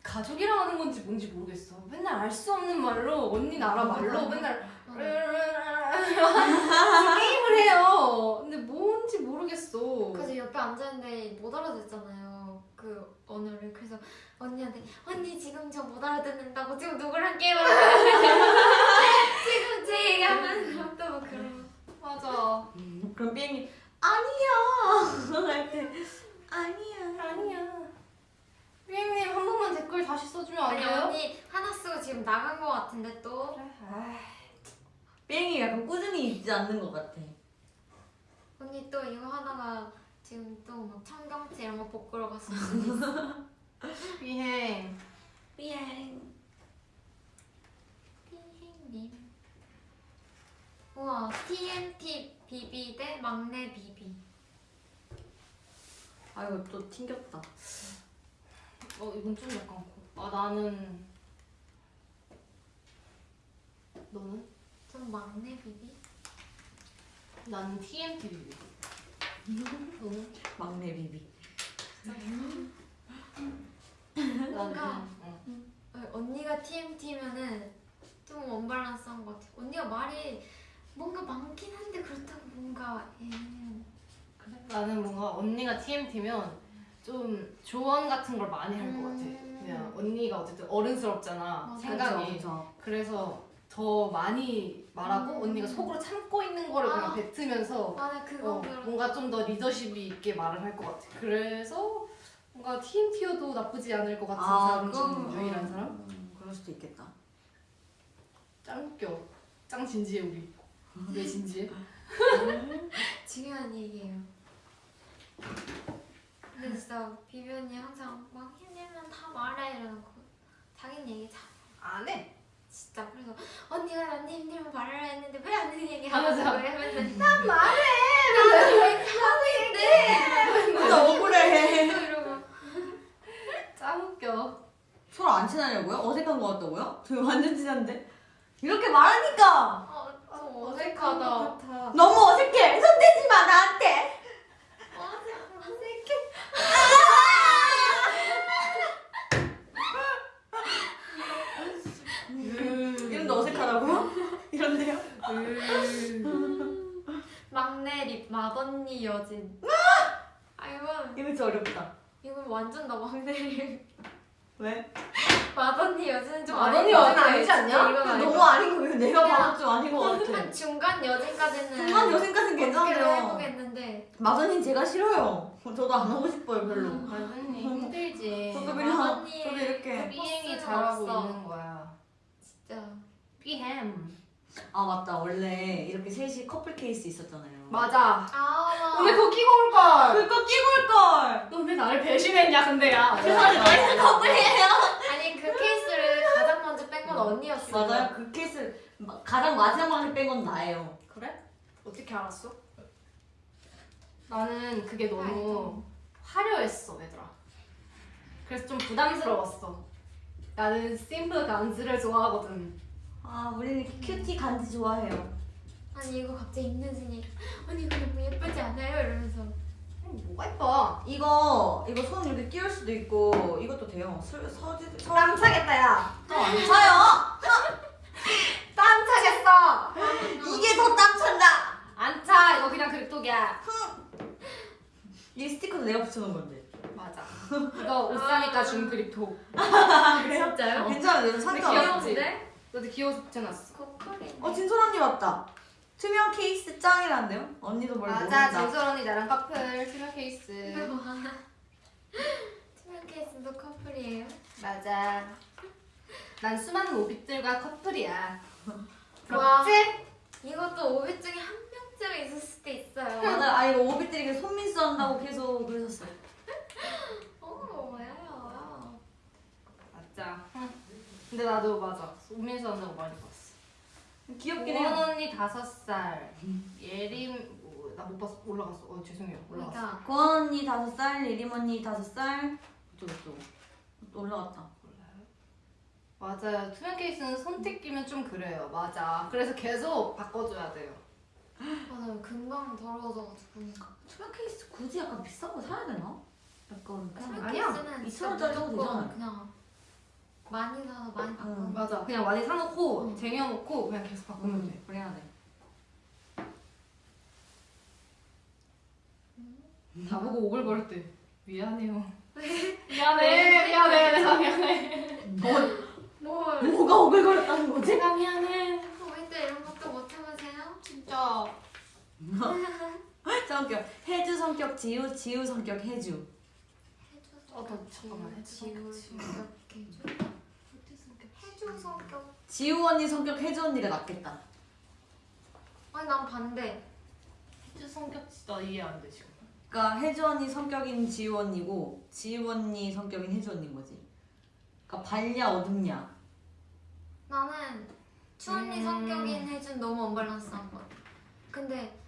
가족이랑 하는 건지 뭔지 모르겠어. 맨날 알 수 없는 말로 언니 나라 말로 맨날 어, 게임을 해요. 근데 뭔지 모르겠어. 그래서 옆에 앉아있는데 못 알아듣잖아요. 그 언어를 그래서 언니한테 언니 지금 저 못 알아듣는다고 지금 누구랑 게임을 지금 제 얘기하면 또뭐 그런 맞아. 그럼 삐행님 아니야 할 때 아니야. 아니야. 비행님 한 번만 댓글 다시 써주면 안 아니 돼요? 언니 하나 쓰고 지금 나간 거 같은데 또. 삐행이 약간 꾸준히 있지 않는 것 같아. 언니 또 이거 하다가 지금 또 막 청경채 이런 거 수도 있어. 비행. 삐행. 삐행님. 우와 TNT 비비 대 막내 비비 아이고 또 튕겼다 어 이건 좀 약간 고. 아 나는 너는? 전 막내 비비 나는 TNT 비비. 너는? 막내 비비 뭔가 응. 어, 언니가 TMT면은 좀 언밸런스한 것 같아. 언니가 말이 뭔가 많긴 한데 그렇다고 뭔가 애매한. 그래? 나는 뭔가 언니가 TMT면 좀 조언 같은 걸 많이 할 것 같아. 음. 그냥 언니가 어쨌든 어른스럽잖아 맞아. 생각이. 그래서 더 많이 말하고 음. 언니가 속으로 참고 있는 거를 그냥 아. 뱉으면서 맞아 그거 어. 뭔가 좀 더 리더십이 있게 말을 할 것 같아. 그래서 뭔가 TMT여도 나쁘지 않을 것 같은 아, 사람 중 유일한 어, 사람? 음, 그럴 수도 있겠다. 짱 웃겨. 짱 진지해 우리. 왜 진지해? 중요한 얘기예요. 근데 진짜 비비 언니 항상 막 힘들면 다 말해 이러고 자기는 얘기 잘 안 해. 진짜 그래서 언니가 나한테 힘들면 말하라 했는데 왜 안 되는 얘기 아, 하고 맞아. 그러면서 난 말해. 왜 하고 있는데 나 억울해. 이러고 짱 웃겨. 서로 안 친하냐고요? 어색한 것 같다고요? 저 완전 친한데? 이렇게 말하니까 어, 좀 어색하다. 너무 어색해. 손 대지 마 나한테. 어색해. 이런데 어색하다고요? 이런데요? 맏언니 여진. 아 이건 이거 진짜 어렵다. 이건 완전 나 막내 립 왜? 맏언니 여진은 좀것 여진. 아니지 않냐? 이건 너무 것 아닌 거 내가 그냥 봐도 좀 아닌 것 같아. 한 중간 여진까지는 중간 어떻게든 괜찮아요. 해보겠는데 마선님 제가 싫어요. 저도 안 하고 싶어요 별로. 완전히 힘들지. 저도 그냥 저도 이렇게 포스는 잘하고. 있는 거야. 진짜 삐햄. 아 맞다 원래 이렇게 셋이 커플 케이스 있었잖아요. 맞아. 아왜 그거 끼고 올 걸? 그거 끼고 올 걸. 너 왜 나를 배신했냐 근데 야. 세상에 너희는 커플이에요. 아니 그 케이스를 가장 먼저 뺀 건 언니였어 맞아요 그 케이스 마- 가장 마지막에 뺀 건 나예요. 그래? 어떻게 알았어? 나는 그게 너무 화려했어 얘들아. 그래서 좀 부담스러웠어. 나는 심플 간지를 좋아하거든. 아 우리는 큐티 간지 좋아해요. 아니 이거 갑자기 입는진이 언니 이거 너무 예쁘지 않아요? 이러면서 아니, 뭐가 예뻐? 이거 이거 손 이렇게 끼울 수도 있고 이것도 돼요. 서, 서지 서. 땀 차겠다 야. 안 차요. 땀 차겠어. 이게 더 땀 찬다. 안 차. 이거 그냥 그립톡이야. 이 스티커도 내가 붙여놓은 건데. 맞아. 이거 옷 사니까 준 그립톡. 아 그래요? 진짜요? 괜찮아요. 근데 상관 귀여워. 없지. 귀여운데? 너도 귀여워서 붙여놨어. 고퀄이 어 진솔 언니 왔다. 투명 케이스 짱이란데요? 언니도 뭘 맞아. 모른다. 진솔 언니 나랑 커플 투명 케이스. 투명 케이스도 커플이에요 맞아. 난 수많은 오빛들과 커플이야. 와. 부럽지? 이것도 오빛 중에 한 명쯤 있을 수도 있어요 맞아. 아 이거 오빛들이 손민수 한다고 계속 그러셨어요. 오 뭐야 맞아. 응. 근데 나도 맞아. 오면서 한다고 많이 봤어. 귀엽긴 고원 해요. 언니 다섯 살. 예림 나못 봤어. 올라갔어. 어 죄송해요. 올라갔어. 그러니까 고원 언니 다섯 살, 예림 언니 다섯 살. 저쩌고. 또 올라갔다. 맞아요. 투명 케이스는 손택 끼면 좀 그래요. 맞아. 그래서 계속 바꿔줘야 돼요. 맞아요 금방 더러워져가지고 보니까 투명 케이스 굳이 약간 비싼 거 사야 되나? 약간 그냥 아니야. 케이스는 2,000 진짜 원짜리 사도 무조건 되잖아요. 그냥 많이 사서 많이 바꾸는 응. 맞아. 그냥 많이 사놓고 응. 쟁여놓고 그냥 계속 바꾸면 돼. 음, 그래야 돼. 나보고 오글거릴 때 미안해요. 미안해. 미안해. 내가 미안해. 뭘 뭐가 오글거렸다는 거지? 제가 미안해. 오빛 때 이런 것도 못 해보세요? 진짜. 짱 웃겨. 해주 성격 지우, 지우 성격 해주. 어, 너 잠깐만. 해주 지우 성격, 성격 해주 해주 성격 지우 언니 성격 해주 언니가 낫겠다. 아니 난 반대 해주 성격 진짜 이해 안 돼 지금. 그러니까 해주 언니 성격인 지우 언니고 지우 언니 성격인 해주 언니인 거지. 그러니까 밝냐 어둡냐. 나는 추 언니 음. 성격인 혜준 너무 언밸런스한 것 같아 근데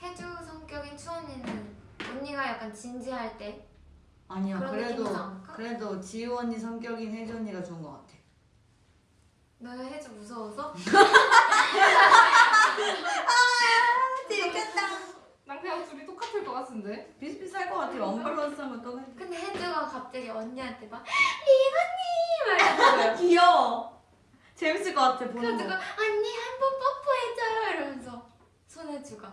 혜주 성격인 추 언니는 언니가 약간 진지할 때 아니야. 그래도? 그래도 지우 언니 성격인 해주 언니가 좋은 것 같아. 너의 혜주 무서워서? 재밌겠다. 난 그냥 둘이 똑같을 것 같은데. 비슷비슷할 것 같아. 언밸런스한 건또 근데 혜주가 갑자기 언니한테 막 이러는 거예요 귀여워. 재밌을 것 같아 보는 거. 언니 한 번 뽀뽀해줘요 이러면서 손혜주가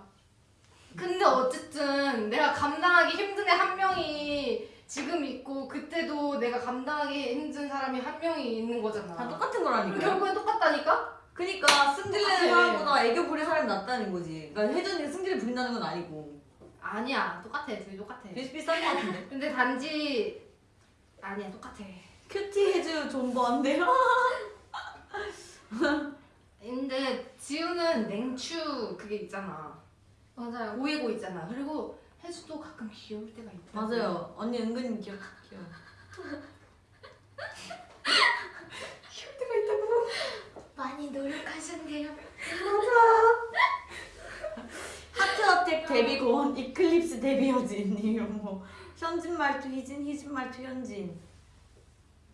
근데 어쨌든 내가 감당하기 힘든 애 한 명이 지금 있고 그때도 내가 감당하기 힘든 사람이 한 명이 있는 거잖아. 다 똑같은 거라니까. 결국엔 똑같다니까? 그니까 승질내는. 사람보다 애교 부릴 사람이 낫다는 거지. 그러니까 혜준이가 승질을 부린다는 건 아니고 아니야. 똑같아. 둘이 똑같아. 비슷비슷한 것 같은데. 근데 단지 아니야 똑같아. cutie 혜주 존버인데요? 근데 지우는 냉추 그게 있잖아. 맞아요. 보이고 있잖아. 그리고 혜주도 가끔 귀여울 때가 있다. 맞아요. 언니 은근히 귀여 귀여워. 귀여울 때가 있다고. 많이 노력하셨네요. Heart Attack 데뷔 고원 Eclipse 데뷔 여진 이런 뭐 현진 말투 희진 희진 말투 현진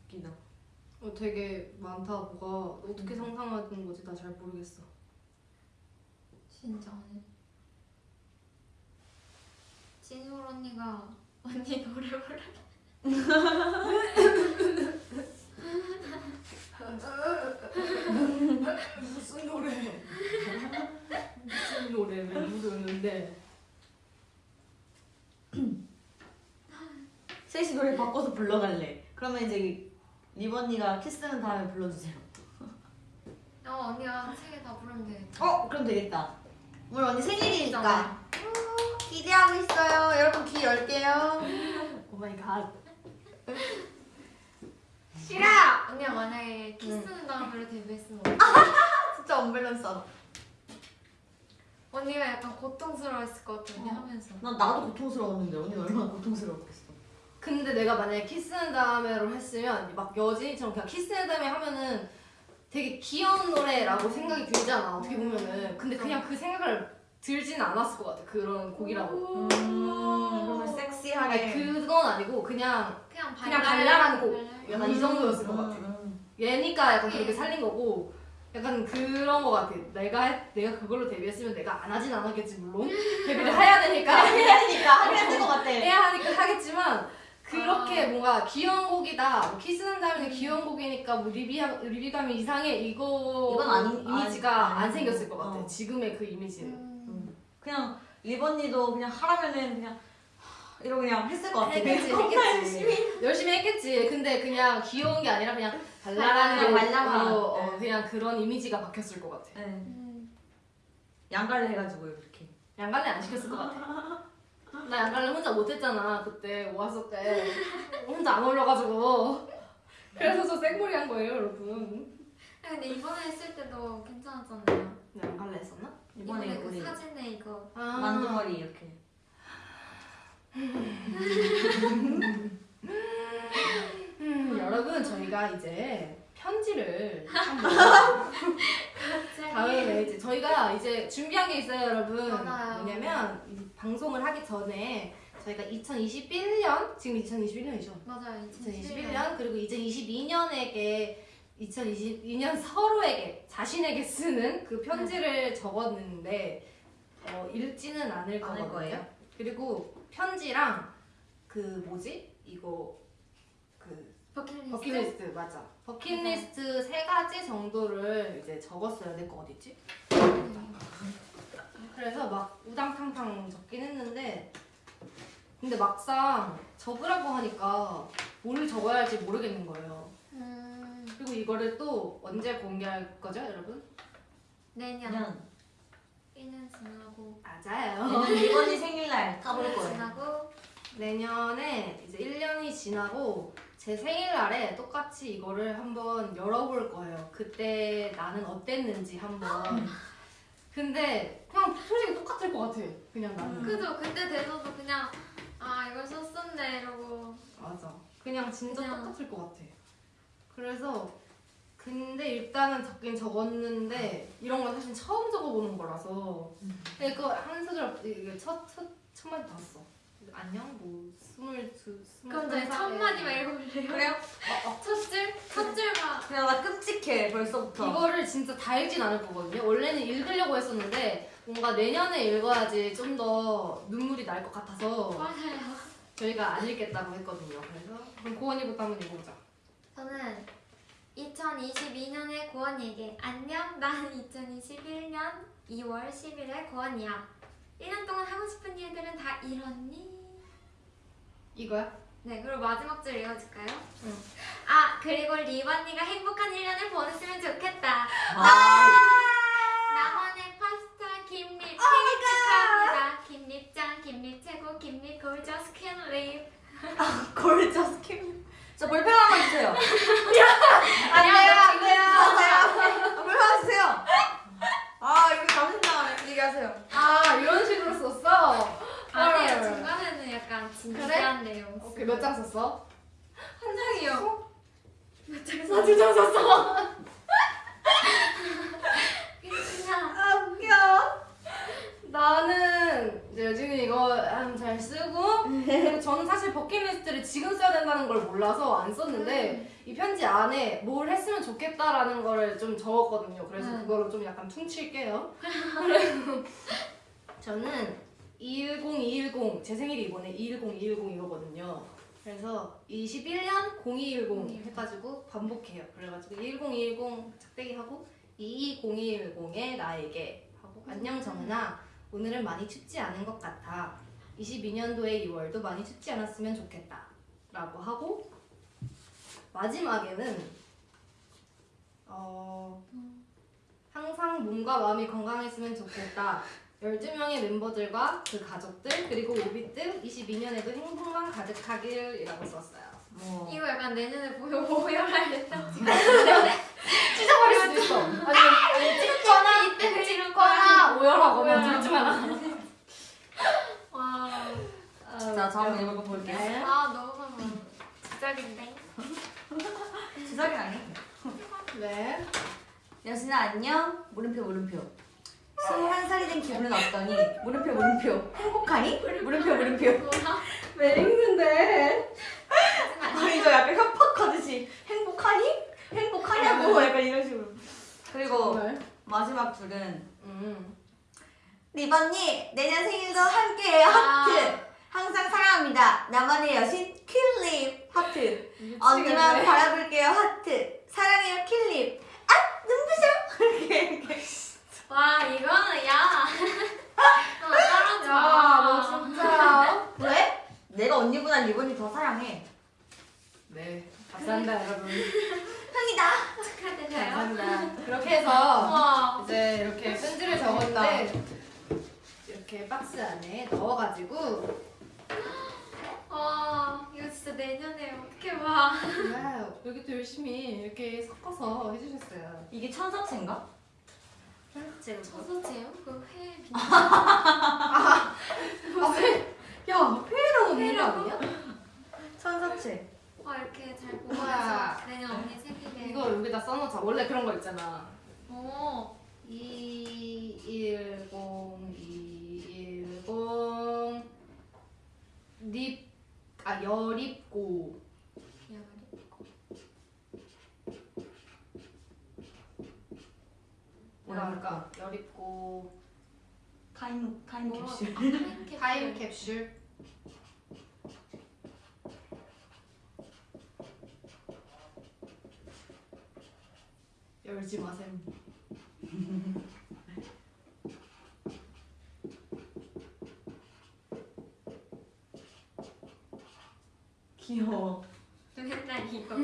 웃기다. 어, 되게 많다 뭐가 어떻게 상상하는 거지 나 잘 모르겠어. 진짜 진솔 언니가 언니 노래 부르. 무슨 노래? 무슨 노래를 부르는데? 셋이 노래 바꿔서 불러갈래. 그러면 이제 립 언니가 키스는 다음에 불러주세요. 어 언니가 세 개 다 부르면 되겠다. 어 그럼 되겠다. 오늘 언니 생일이니까. 기대하고 있어요. 여러분 귀 열게요. Oh my God. 싫어. 언니가 만약에 키스는 다음으로 데뷔했으면 어떡해? 진짜 언밸런스하다. 언니가 약간 고통스러웠을 것 같아 언니 어. 하면서. 난 나도 고통스러웠는데 언니 얼마나 고통스러웠겠어. 근데 내가 만약에 키스는 다음에로 했으면 막 여진이처럼 그냥 키스는 다음에 하면은 되게 귀여운 노래라고 생각이 들잖아 어떻게 보면은 근데 그냥 그 생각을 들지는 않았을 것 같아 그런 곡이라고 음, 그러면 섹시하게. 아니 그건 아니고 그냥 그냥 그냥 발랄한 발랄한 곡. 발랄한 약간 이 정도였을 것 음, 같아 음. 얘니까 약간 그렇게 살린 거고 약간 그런 거 같아 내가 했- 내가 그걸로 데뷔했으면 내가 안 하진 않았겠지 물론 데뷔를 해야 되니까 해야 되니까 하긴 할것 같아. 해야 하니까 하겠지만 그렇게 아. 뭔가 귀여운 곡이다 뭐 키스는 다음에 귀여운 곡이니까 뭐 리비 리비감이 이상해 이거 이건 아니- 이미지가 아니- 안 생겼을 것 같아 어. 지금의 그 이미지는 음. 그냥 리버니도 그냥 하라면은 그냥 하- 이러고 그냥 했을 것 같아. 했겠지 했겠지 열심히 했겠지 근데 그냥 귀여운 게 아니라 그냥 발랄한 발랄한. 어, 어, 네. 그냥 그런 이미지가 바뀌었을 것 같아 네. 음. 양갈래 해가지고 이렇게. 양갈래 안 시켰을 것 같아 나 양갈래 혼자 못했잖아 그때 모았을 때 혼자 안 어울려가지고 그래서 저 생머리 한 거예요 여러분 아, 근데 이번에 했을 때도 괜찮았잖아요. 나 양갈래 했었나? 이번에 이번에 그 우리 사진에 이거 아. 만두머리 이렇게. 음, 여러분 저희가 이제 편지를 한번 다음에 이제 저희가 이제 준비한 게 있어요 여러분 맞아요. 뭐냐면 이 방송을 하기 전에 저희가 2021년 지금 2021년이죠 맞아요. 2021년 그리고 2022년에게 2022년 서로에게 자신에게 쓰는 그 편지를 적었는데 어, 읽지는 않을 거거든요. 거예요? 그리고 편지랑 그 뭐지 이거 그 버킷리스트. 버킷리스트 맞아. 버킷리스트 세 가지 정도를 이제 적었어요. 내 거 어딨지? 그래서 막 우당탕탕 적긴 했는데 근데 막상 적으라고 하니까 뭘 적어야 할지 모르겠는 거예요. 음, 그리고 이거를 또 언제 공개할 거죠, 여러분? 내년 그냥 1년 지나고 맞아요. 내년 리버니 생일날 까볼 1년 거예요. 지나고 내년에 이제 1년이 지나고 제 생일날에 똑같이 이거를 한번 열어볼 거예요. 그때 나는 어땠는지 한번. 근데 그냥 솔직히 똑같을 것 같아. 그냥 나는. 그죠 그때 돼서도 그냥 아 이걸 썼었네 이러고 맞아. 그냥 진짜 그냥- 똑같을 것 같아. 그래서 근데 일단은 적긴 적었는데 이런 건 사실 처음 적어보는 거라서 음. 근데 그거 한 소절 이게 첫 첫 첫 마디 봤어. 안녕 뭐 스물 두 스물 그럼 저희 첫 마디만 읽어볼래요? 그래요? 첫 줄? 첫 줄만 그냥 나 끔찍해 벌써부터. 이거를 진짜 다 읽진 않을 거거든요. 원래는 읽으려고 했었는데 뭔가 내년에 읽어야지 좀 더 눈물이 날 것 같아서 맞아요 저희가 안 읽겠다고 했거든요. 그래서 그럼 고원이부터 한번 읽어보자. 저는 2022년의 고원이에게 안녕 난 2021년 2월 10일의 고원이야 1년 동안 하고 싶은 일들은 다 이뤘니? 이거야? 네 그리고 마지막 줄 읽어줄까요? 응. 아 그리고 립 언니가 행복한 1년을 보냈으면 좋겠다 아, 나만의 파스타 김립 생일 축하합니다 김립짱 김립 최고 김립 gorgeous 김립 골저스 캠. 저 하세요. 안 돼요, 안 돼요. 아, 왜 하세요? 아 이거 감신당하네. 얘기하세요. 아 이런 식으로 썼어. 아니에요. 헐. 중간에는 약간 진지한 내용. 오케이 몇 장 썼어? 한 장이요. 두장 썼어. 그냥 아 웃겨. 나는 이제 요즘 이거 한잘 쓰고 그리고 저는 사실 버킷리스트를 지금 써야 된다는 걸 몰라서 안 썼는데 이 편지 안에 뭘 했으면 좋겠다라는 거를 좀 적었거든요. 그래서 음. 그거를 좀 약간 퉁칠게요. 저는 210, 210, 제 생일이 이번에 210, 210이거든요. 그래서 21년 0210 해가지고 반복해요. 그래가지고 210, 210 작대기 하고 220210의 나에게 하고 안녕 정은아 오늘은 많이 춥지 않은 것 같아. 22년도의 2월도 많이 춥지 않았으면 좋겠다. 라고 하고 마지막에는 어 항상 몸과 마음이 건강했으면 좋겠다. 12명의 멤버들과 그 가족들 그리고 오비트 22년에도 행복만 가득하길 이라고 썼어요 뭐 이거 약간 내년에 보여 보여야 된다. 찢어버릴 수도 있어 아니면 아니 찍거나 이때 찍거나 오열하거나 오열. 둘중 하나 와. 자, 저 한번 읽어 볼게요. 네. 아 너무 시작인데. 주사기 아니? 네. 여신아 안녕. 물음표 물음표. 21살이 된 기분은 어떠니? 물음표 물음표. 행복하니? 물음표 물음표. 왜 읽는데? 아니 저 약간 협박하듯이 행복하니? 행복하냐고 약간 이런 식으로. 그리고. 마지막 줄은 음. 립 언니 내년 생일도 함께해요 아. 하트. 항상 사랑합니다. 나만의 여신 김립 하트. 언니만 바라볼게요 하트. 사랑해요 김립. 아 눈부셔. 이렇게 이렇게. 와 이거는 야. 어, 떨어져. 야, 너 진짜. 왜? 내가 언니보다 립 언니 더 사랑해. 네. 감사합니다, 여러분. 흥이다. 축하드려요. 감사합니다. 그렇게 해서 와. 이제 이렇게 편지를 적었는데 이렇게 박스 안에 넣어가지고 와 이거 진짜 내년에 어떻게 봐. wow, 여기도 열심히 이렇게 섞어서 해주셨어요. 이게 천사채인가? 그회 비. 아, 회, 야, 회라고 있는 거 회라고? 아니야? 천사채. 와 이렇게 잘 보고 우와. 내년 언니 생일에. 이거 여기다 써놓자. 원래 그런 거 있잖아. 오. 210, 210, 립, 아, 여립고. 뭐라 할까? 여립고. 타임 타임 뭐, 캡슐. 타임 캡슐. 열지 마세요. 귀여워. 맨날 이거.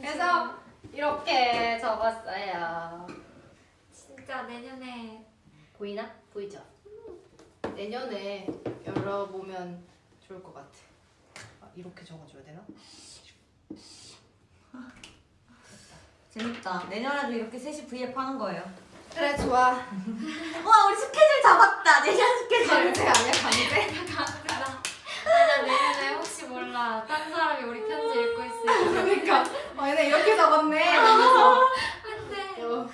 그래서 이렇게 적었어요. 진짜 내년에 보이나? 보이죠? 내년에 열어보면 좋을 것 같아. 아, 이렇게 적어줘야 되나? 재밌다. 내년에도 이렇게 셋이 V앱 하는 거예요. 그래 좋아. 와 우리 스케줄 잡았다. 내년 스케줄. 강제 아니야 강제? 강제다. 아니야 내년에 혹시 몰라 딴 사람이 우리 편지 읽고 있을지. 그러니까 아 얘네 이렇게 적었네. 안돼. 어,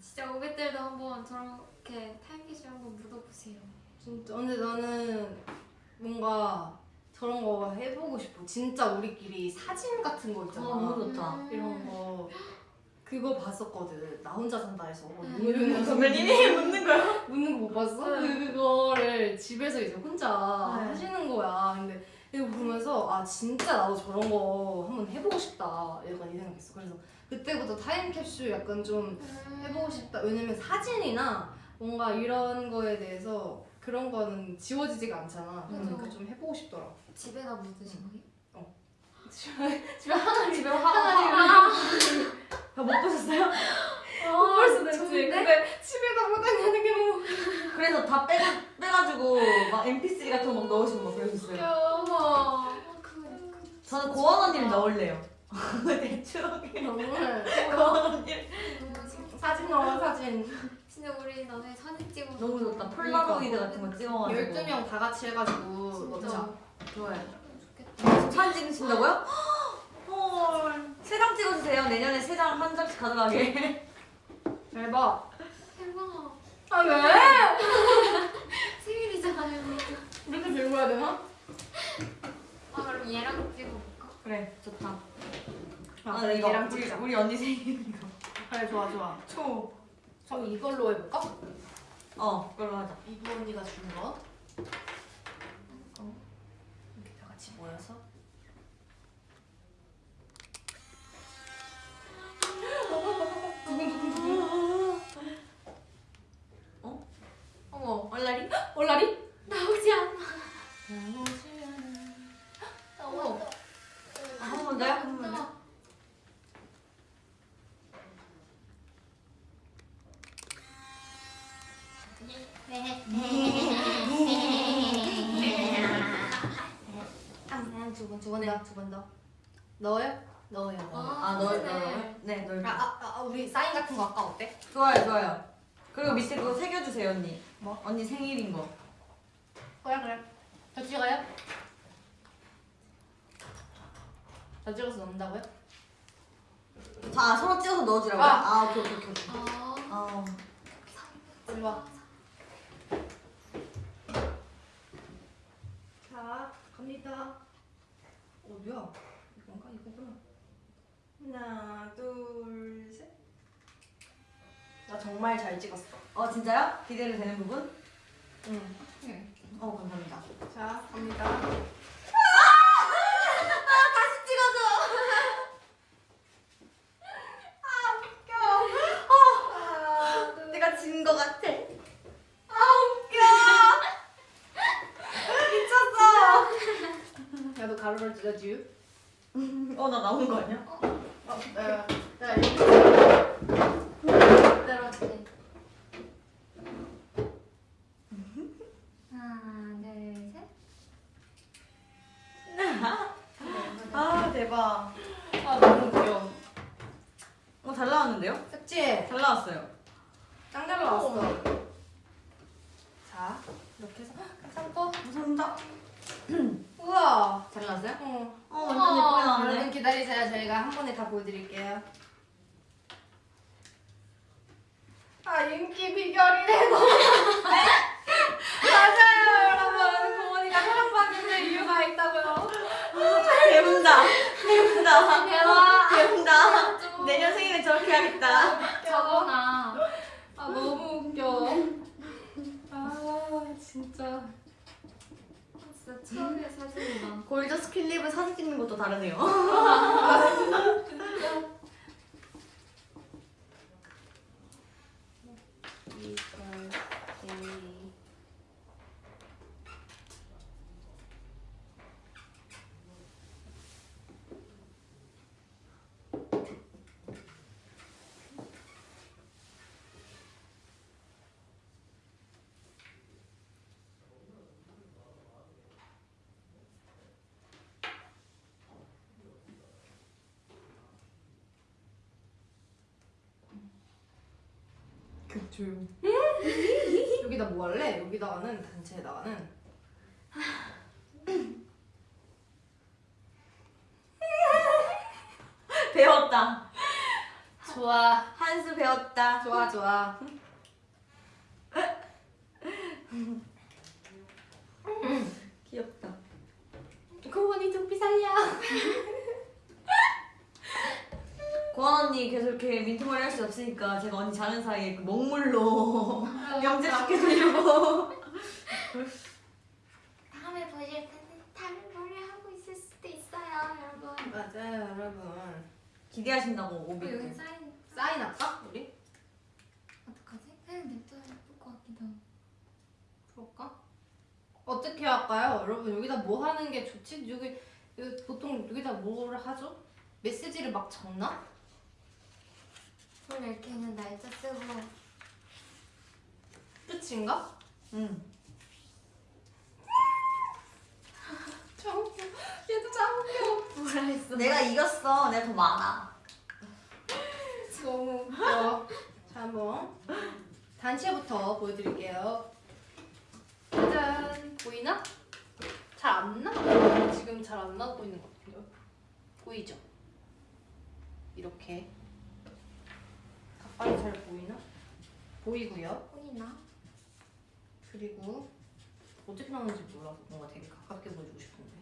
진짜 오백들도 한번 저렇게 타임캐시 한번 묻어보세요. 진짜 근데 나는 뭔가 저런 거 해보고 싶어. 진짜 우리끼리 사진 같은 거 있잖아. 어, 너무 좋다. 이런 거 그거 봤었거든. 나 혼자 산다 해서 음. 묻는 거 선배님이 묻는 거요? 묻는 거 못 봤어? 응. 그거를 집에서 이제 혼자 네. 하시는 거야. 근데 이거 보면서 아 진짜 나도 저런 거 한번 해보고 싶다. 약간 이 생각했어. 그래서 그때부터 타임캡슐 약간 좀 해보고 싶다. 왜냐면 사진이나 뭔가 이런 거에 대해서 그런 거는 지워지지가 않잖아. 맞아. 그러니까 좀 해보고 싶더라고. 집에다 묻으신 거예요? 집에 집에 항아리 집에 항아 리. 못 보셨어요? 못 볼 수도 있지. 좋은데? 근데 집에 다 못 다니는 게 너무 그래서 다 빼, 빼가지고 막 MP3 같은 거 막 넣으시고 막 그러셨어요. 어머 저는 고원 언니를 넣을래요. 내 추억에 정말 고원 언니 사진 넣어 사진 진짜 우리 나중에 사진 찍어. 너무 좋다. 폴라로이드 같은 거 찍어가지고 12명 다 같이 해가지고 진짜 넣자. 좋아요. 좋겠다. 사진 찍으신다고요? 헐. 세 장 찍어주세요. 내년에 세 장 한 장씩 가져가게. 대박. 대박. 아 왜? 생일이잖아요. 이렇게 들고 해야 되나? 아 그럼 얘랑 찍어볼까? 그래, 좋다. 아, 아, 그래, 이거 얘랑 우리, 찍자 우리 언니 생일이거. 그래 좋아 좋아. 초. 저 이걸로 해볼까? 어, 그걸로 하자. 이부 언니가 준 거. 얼라리? 나오지 않아. 어머. 아, 한번 더요? 한번 더? 두번 해. 두번 더. 넣어요? 넣어요. 넣어요. 아, 널, 널. 네, 널. 아, 아, 아, 우리 사인 같은 거 아까 어때? 좋아요, 좋아요. 그리고 밑에 그거 새겨주세요, 언니. 뭐? 언니 생일인 거. 그래 그래. 저 찍어요? 저 찍어서 넣는다고요? 자, 서로 찍어서 넣어주라고요? 아. 아, 오케이, 오케이, 오케이. 아. 아, 이리 와. 자, 갑니다. 어디야? 이건가? 이거구나. 하나 둘 셋 나 정말 잘 찍었어. 어, 진짜요? 기대를 되는 부분? 응. 어, 감사합니다. 자, 갑니다. 다시 찍어줘! 하나 둘 내가 진 거 같아. 야, 너 가로를 찍어줘. 어, 나 나온 거 아니야? 어, 야, 야, 이 그대로 지 하나, 둘, 셋. 아, 대박. 아, 너무 귀여워. 어, 잘 나왔는데요? 그치? 잘 나왔어요. 짱 잘 나왔어. 자, 이렇게 해서. 감사합니다. 감사합니다. 우와. 잘 나왔어요? 응. 어, 완전 예쁘게 여러분 나왔네. 기다리세요. 저희가 한 번에 다 보여드릴게요. 아 인기 비결이래 너. 맞아요 여러분. 고모니가 사랑받는 이유가 있다고요. 배운다. 배운다. 대박. 배운다. 내년 생일에 저렇게 해야겠다. 저거나. 아 너무 웃겨. 아 진짜. 진짜 추억의 사진이다. 골드 스킬립을 사진 찍는 것도 다르네요. 조용. 여기다 뭐 할래? 여기다가는 단체에다가는 배웠다. 좋아. 한수 배웠다. 좋아 좋아. 귀엽다. 고모니 두피 살려. 고원 언니 계속 이렇게 민트머리 할 수 없으니까 제가 언니 자는 사이에 그 먹물로 영재시켜주려고. 다음에 보실 때는 다른 머리 하고 있을 수도 있어요, 여러분. 맞아요 여러분. 기대하신다고 어, 여기 오비. 사인 사인할까 우리? 어떡하지? 그냥 냅둬야 예쁠 것 같기도 하고. 그럴까? 어떻게 할까요? 여러분 여기다 뭐 하는 게 좋지? 여기, 여기 보통 여기다 뭐를 하죠? 메시지를 막 적나? 원래 이렇게는 날짜 쓰고 끝인가? 응. 짱 웃겨. 얘도 짱 웃겨. 뭐라 했어? 내가 이겼어. 내가 더 많아. 너무 웃겨. 자, 한번 단체부터 보여드릴게요. 짜잔 보이나? 잘 안 나? 지금 잘 안 나고 있는 것 같은데요? 보이죠? 이렇게 가까이 잘 보이나? 보이고요. 보이나? 그리고 어떻게 나오는지 몰라서 뭔가 되게 가깝게 보여주고 싶은데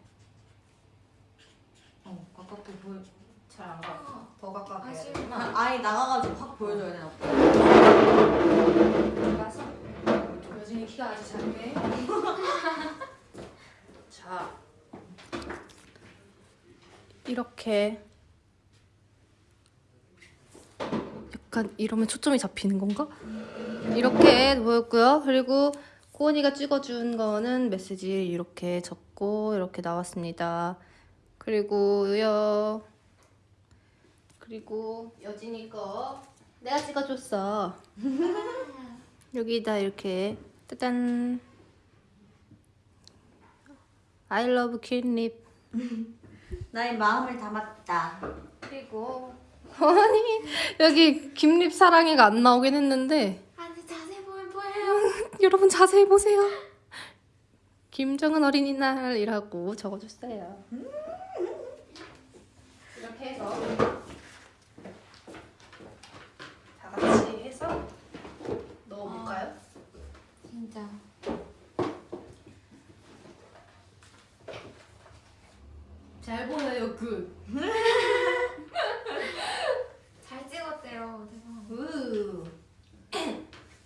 어, 가깝게 보여. 잘안 가. 어, 더 가깝게 아쉬워. 되구나. 아니 나가가지고 확 보여줘야 되나 보다. 가서 여진이 키가 아주 작네. 자 이렇게 약간 이러면 초점이 잡히는 건가? 이렇게 보였고요. 그리고 코언이가 찍어준 거는 메시지 이렇게 적고 이렇게 나왔습니다. 그리고요. 그리고 여진이 거 내가 찍어줬어. 여기다 이렇게 짜잔 I love kitnip 나의 마음을 담았다. 그리고 아니 여기 김립 사랑해가 안 나오긴 했는데 아니 자세히 보면 보여요. 여러분 자세히 보세요 김정은 어린이날이라고 적어줬어요 이렇게 해서 다 같이 해서 넣어볼까요? 진짜. 잘 보여요 good 잘 찍었대요. 대박. 우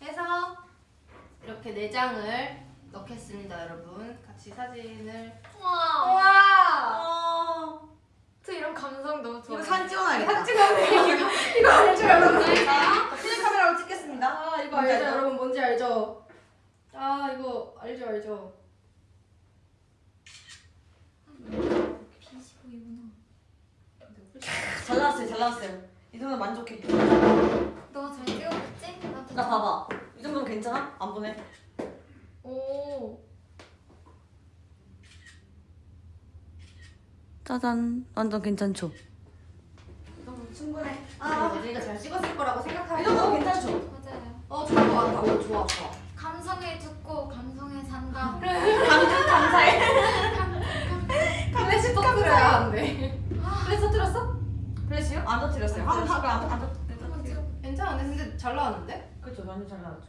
해서 이렇게 네 장을 넣겠습니다, 여러분. 같이 사진을 우와. 와 어, 저 이런 감성 너무 좋아요. 이거 사진 찍어놔야겠다. 이거 알죠, 여러분? 자, 필름 카메라로 찍겠습니다. 아 이거 알죠, 알죠? 여러분? 뭔지 알죠? 아 이거 알죠, 알죠? 빛이 보이구나. 잘 나왔어요, 잘 나왔어요. 이 정도 만족해. 너잘 찍었겠지? 나, 나 봐봐. 이 정도면 괜찮아? 안 보내? 오. 짜잔. 완전 괜찮죠? 너무 충분해. 아, 여진이가 잘 찍었을 거라고 이 생각하고. 정도면 괜찮죠? 맞아요. 어, 좋은 거 같아. 어, 좋아, 좋아. 감성에 죽고 감성에 산다. 감정 감사해. 플래시 터트려야 한대. 플래시 터뜨렸어? 플래시요? 안 터뜨렸어요. 안 터뜨렸어요. 괜찮은데 근데 잘 나왔는데? 그렇죠, 완전 잘 나왔죠.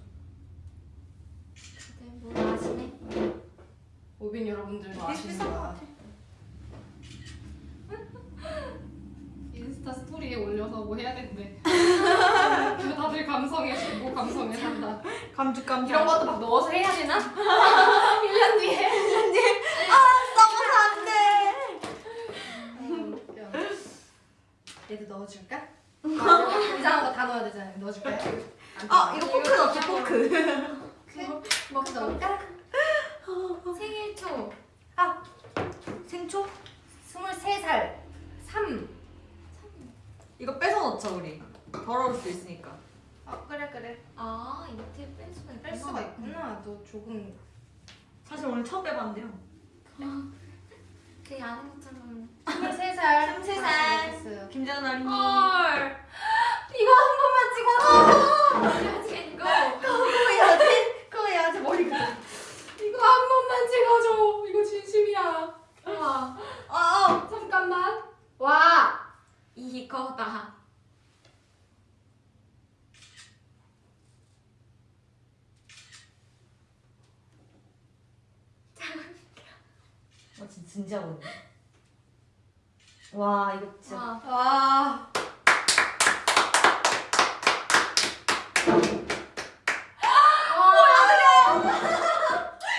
네, 뭐 아시네. 오빈 여러분들도 것 아십니다. 같아. 인스타 스토리에 올려서 뭐 해야 된대. 다들 감성에 죽고 감성에 산다. 감죽 감사. 이런 것도 막 넣어서 해야 되나? 1년 뒤에. 써서 안 돼. 얘도 넣어줄까? 이상한 거 다 넣어야 되잖아요. 넣어줄까요? 아, 이거 포크 넣지, 포크. 먹서 넣을까? 생일 초. 생초? 23살. 3. 이거 뺏어 넣자, 우리. 더러울 수도 있으니까. 어, 그래, 그래. 아 이렇게 뺄 수가 있구나. 뺄 수가 있구나. 너 조금. 사실 오늘 처음 빼봤는데요. 그 아는 것처럼. 23살. 23살. 알겠어요. 김재현 어린이. 헐. 이거 한 번만 찍어줘. 아직 이거. 그거 해야지. 그거 해야지, 머리 그려. 이거 한 번만 찍어줘. 이거 진심이야. 우와. 아, 잠깐만. 와. 이거다. 어, 진짜 진지하거든 와, 이거 진짜. 와. 와.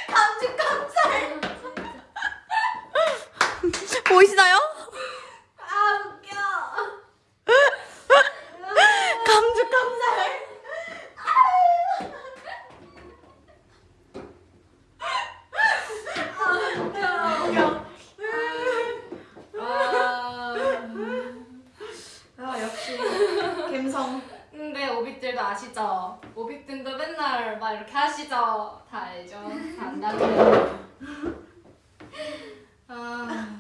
감죽 감살. 보이시나요? 아, 웃겨. 감죽 감살. 아. 아, 역시. 감성. 근데 오빅들도 아시죠? 오빅들도 맨날 막 이렇게 하시죠? 다 알죠? 다 안다고요. 아.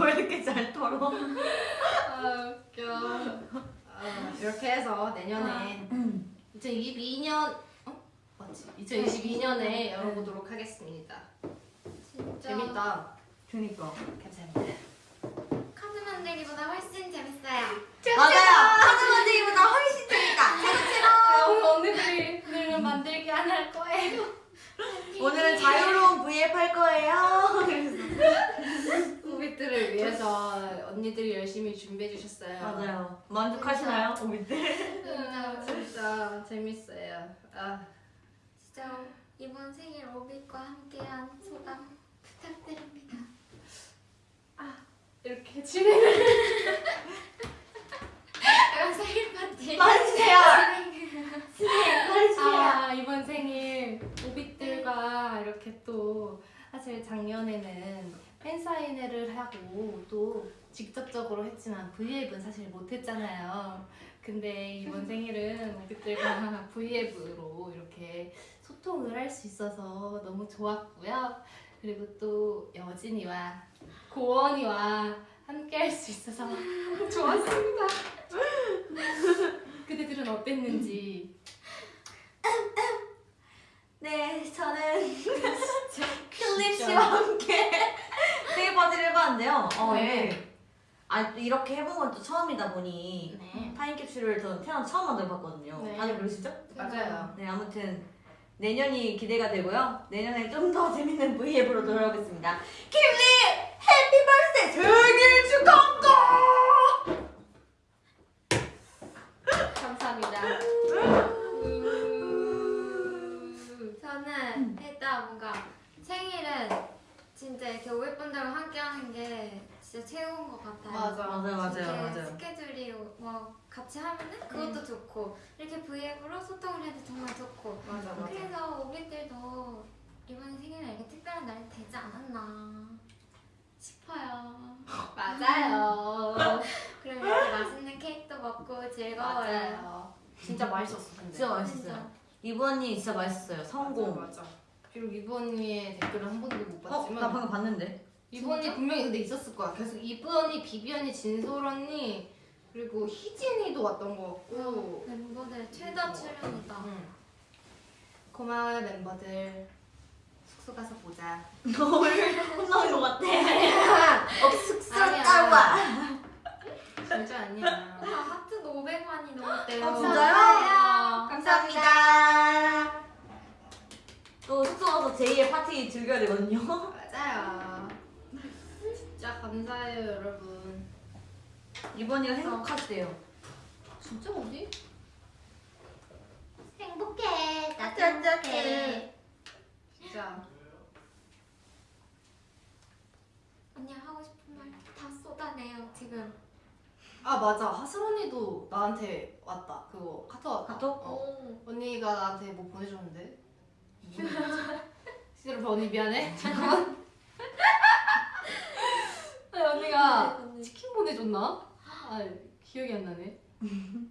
왜 이렇게 잘 털어? 아 웃겨. 아, 이렇게 해서 내년에 2022년 어? 맞지? 2022년에 열어보도록 하겠습니다. 진짜 재밌다. 그니까. 감사합니다. 카드 만들기보다 훨씬 재밌어요. 맞아요. 카드 만들기보다 훨씬 재밌다. 아, 오늘 언니들이 오늘은 만들기 안 할 거예요. 오늘은 자유로운 V앱 할 거예요. 우비들을 위해서 언니들이 열심히 준비해 주셨어요. 맞아요. 만족하시나요, 오미들? 아, 진짜 재밌어요. 아, 진짜 이번 생일 오빛과 함께한 소감 부탁드립니다. 이렇게 진행을 약간 생일 파티. 말해주세요. 아 이번 생일 오빛들과 이렇게 또 사실 작년에는 팬사인회를 하고 또 직접적으로 했지만 V앱은 사실 못했잖아요. 근데 이번 생일은 오빛들과 V앱으로 이렇게 소통을 할 수 있어서 너무 좋았고요. 그리고 또 여진이와 고원이와 함께 할 수 있어서 좋았습니다. 그대들은 어땠는지 네, 저는 클립 씨와 함께 파티를 해봤는데요. 어, 네. 이게 아, 또 이렇게 해본 건 또 처음이다 보니 네. 타임 캡슐을 저는 태어나 처음 만들어봤거든요. 네. 다들 그러시죠? 맞아요. 네, 아무튼 내년이 기대가 되고요. 내년에 좀 더 재밌는 V앱으로 돌아오겠습니다. 김립 happy birthday 생일 축하합니다! 감사합니다. 저는 일단 뭔가 생일은 진짜 이렇게 오빛분들과 함께 하는 게 진짜 최고인 것 같아요. 맞아. 맞아요, 맞아요, 맞아요. 스케줄이 뭐 같이 하면은 그것도 좋고 이렇게 V앱으로 소통을 해도 정말 좋고 맞아 맞아. 그래서 오빛들도 이번 생일은 이렇게 특별한 날이 되지 않았나 싶어요. 맞아요. 그럼 이렇게 맛있는 케이크도 먹고 즐거워요. 맞아요. 진짜 맛있었어 근데. 진짜 맛있어요. 이번이 진짜 맛있었어요. 성공. 맞아. 비록 이번이의 댓글을 한 번도 못 어? 봤지만 나 방금 봤는데. 이번이 분명히 근데 있었을 거야. 계속 이번이 비비 언니, 진솔 언니 그리고 희진이도 왔던 것 같고. 멤버들 최다 출연이다. 응. 고마워요 멤버들. 숙소 가서 보자. 너를 혼나는 것 같아. 어, 쑥스럽다고. 아니야. 진짜 아니야. 아, 하트도 500만이 넘었대요. 어, 진짜요? 감사합니다. 또 숙소 가서 제2의 파티 즐겨야 되거든요. 맞아요. 진짜 감사해요 여러분. 이번이가 행복하시대요. 진짜 어디? 행복해. 나도 행복해. 진짜. 언니 하고 싶은 말 다 쏟아내요 지금. 아 맞아 하슬 언니도 나한테 왔다 그거 카톡 왔다 카톡? 어. 오. 언니가 나한테 뭐 보내줬는데 실제로 언니 미안해 잠깐만 아니, 언니가 치킨 보내줬나? 아 기억이 안 나네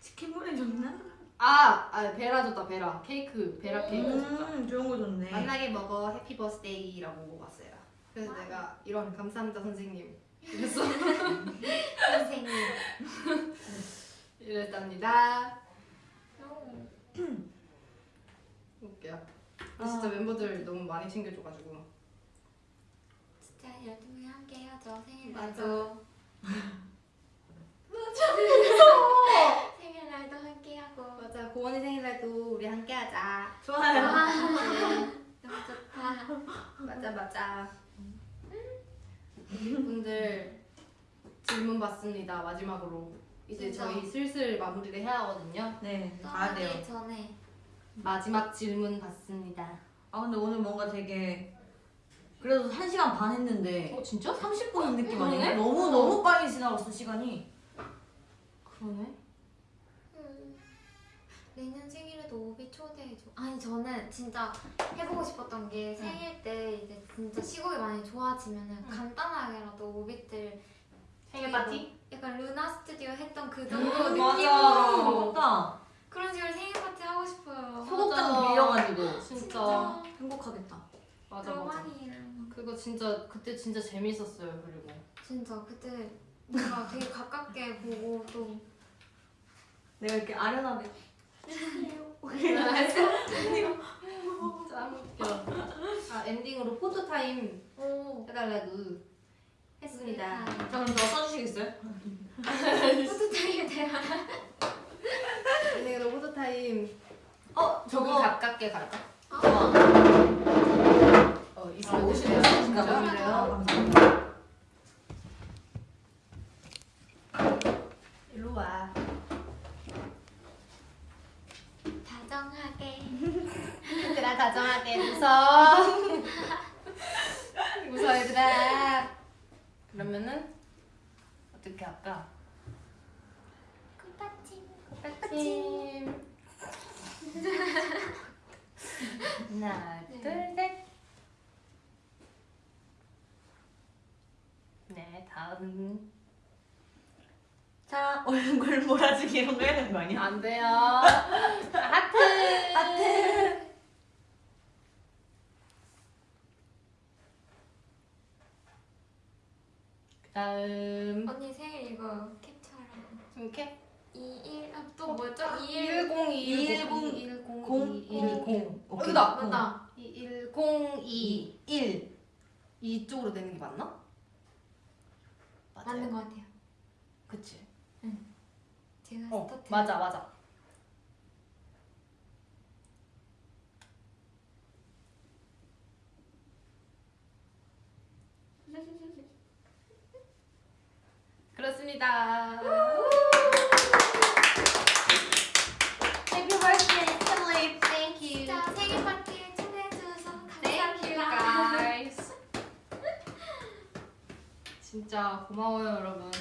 치킨 보내줬나? 아, 아 베라 줬다 베라 케이크 베라 케이크 줬다 음, 좋은 거 좋네. 만나게 먹어 해피 버스데이라고 왔어요 그래서 내가 이런 감사합니다 선생님 이랬어 선생님. 이랬답니다 오. 웃겨 아, 진짜 멤버들 너무 많이 챙겨줘가지고 진짜 12명이 함께 해야죠 생일 맞아. 날도. 생일날도 함께 하고. 맞아 고원이 생일날도 우리 함께 하자 좋아요. 너무 좋다. 맞아 맞아 분들 질문 받습니다 마지막으로 이제 진짜? 저희 슬슬 마무리를 해야 하거든요 네, 가야 돼요. 전에 마지막 질문 받습니다 아, 근데 오늘 뭔가 되게 그래도 1시간 반 했는데 어 진짜? 30분 느낌? 아니에요? 너무 너무 빨리 지나갔어, 시간이. 그러네 음, 내년 생일에도 오비 초대해줘. 아니 저는 진짜 해보고 싶었던 게 생일 때 이제 진짜 시국이 많이 좋아지면 은 간단하게라도 오비들 생일 파티? 약간 루나 스튜디오 했던 그 정도 음, 느낌으로 맞다. 그런 식으로 생일 파티 하고 싶어요. 맞아. 빌려가지고 진짜 행복하겠다. 맞아 맞아. 그거 진짜 그때 진짜 재밌었어요. 그리고 진짜 그때 뭔가 되게 가깝게 보고 또 내가 이렇게 아련하게 짱 웃겨. 아 엔딩으로 포토 타임 오. 해달라고 했습니다. 자 그럼 저 써주시겠어요? 포토타임 대화 엔딩으로 포토 타임. 어 저기 가깝게 갈까? 아, 어 아, 있어요. 오시네요. 진짜 그래요? 오시네요. 감사합니다. 일로 와. 다정하게 얘들아 다정하게 웃어. 웃어 얘들아. 그러면은 어떻게 할까? 꽃받침 꽃받침. 하나, 둘, 셋. 네, 다음. 자 얼굴 몰아주기 이런 거 해야 되는 거 아니야? 안 돼요. 하트. 하트. 다음. 언니 생일 이거 캡처하라고. 이렇게 21, 아, 또 뭐죠? 1 21 0 2 1 공, 0 1 0 공, 2 1 0 오케이. 여기다. 맞다. 1 0 2 1 이쪽으로 되는 게 맞나? 맞는 것 같아요. 그치? 제가 어 스타트. 맞아 맞아 그렇습니다. Happy birthday, Emily. Thank you. 생일 파티에 초대해주셔서 Thank you 감사합니다. guys. 진짜 고마워요 여러분.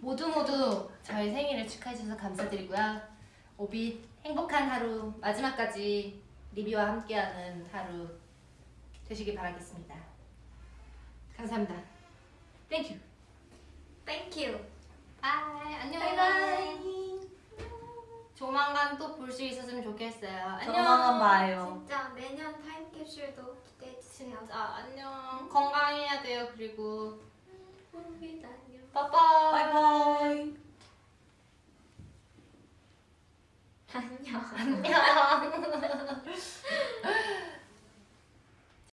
모두 모두 저희 생일을 축하해주셔서 감사드리고요. 오빛 행복한 하루 마지막까지 리비와 함께하는 하루 되시길 바라겠습니다. 감사합니다. Thank you Thank you. Bye. 안녕. Bye bye. 조만간 또 볼 수 있었으면 좋겠어요. 안녕. 조만간 봐요. 진짜 매년 타임캡슐도 기대해 주세요. 진짜 아, 안녕. 건강해야 돼요. 그리고 호루비도 안녕. 바이바이. 바이바이. 안녕. 안녕.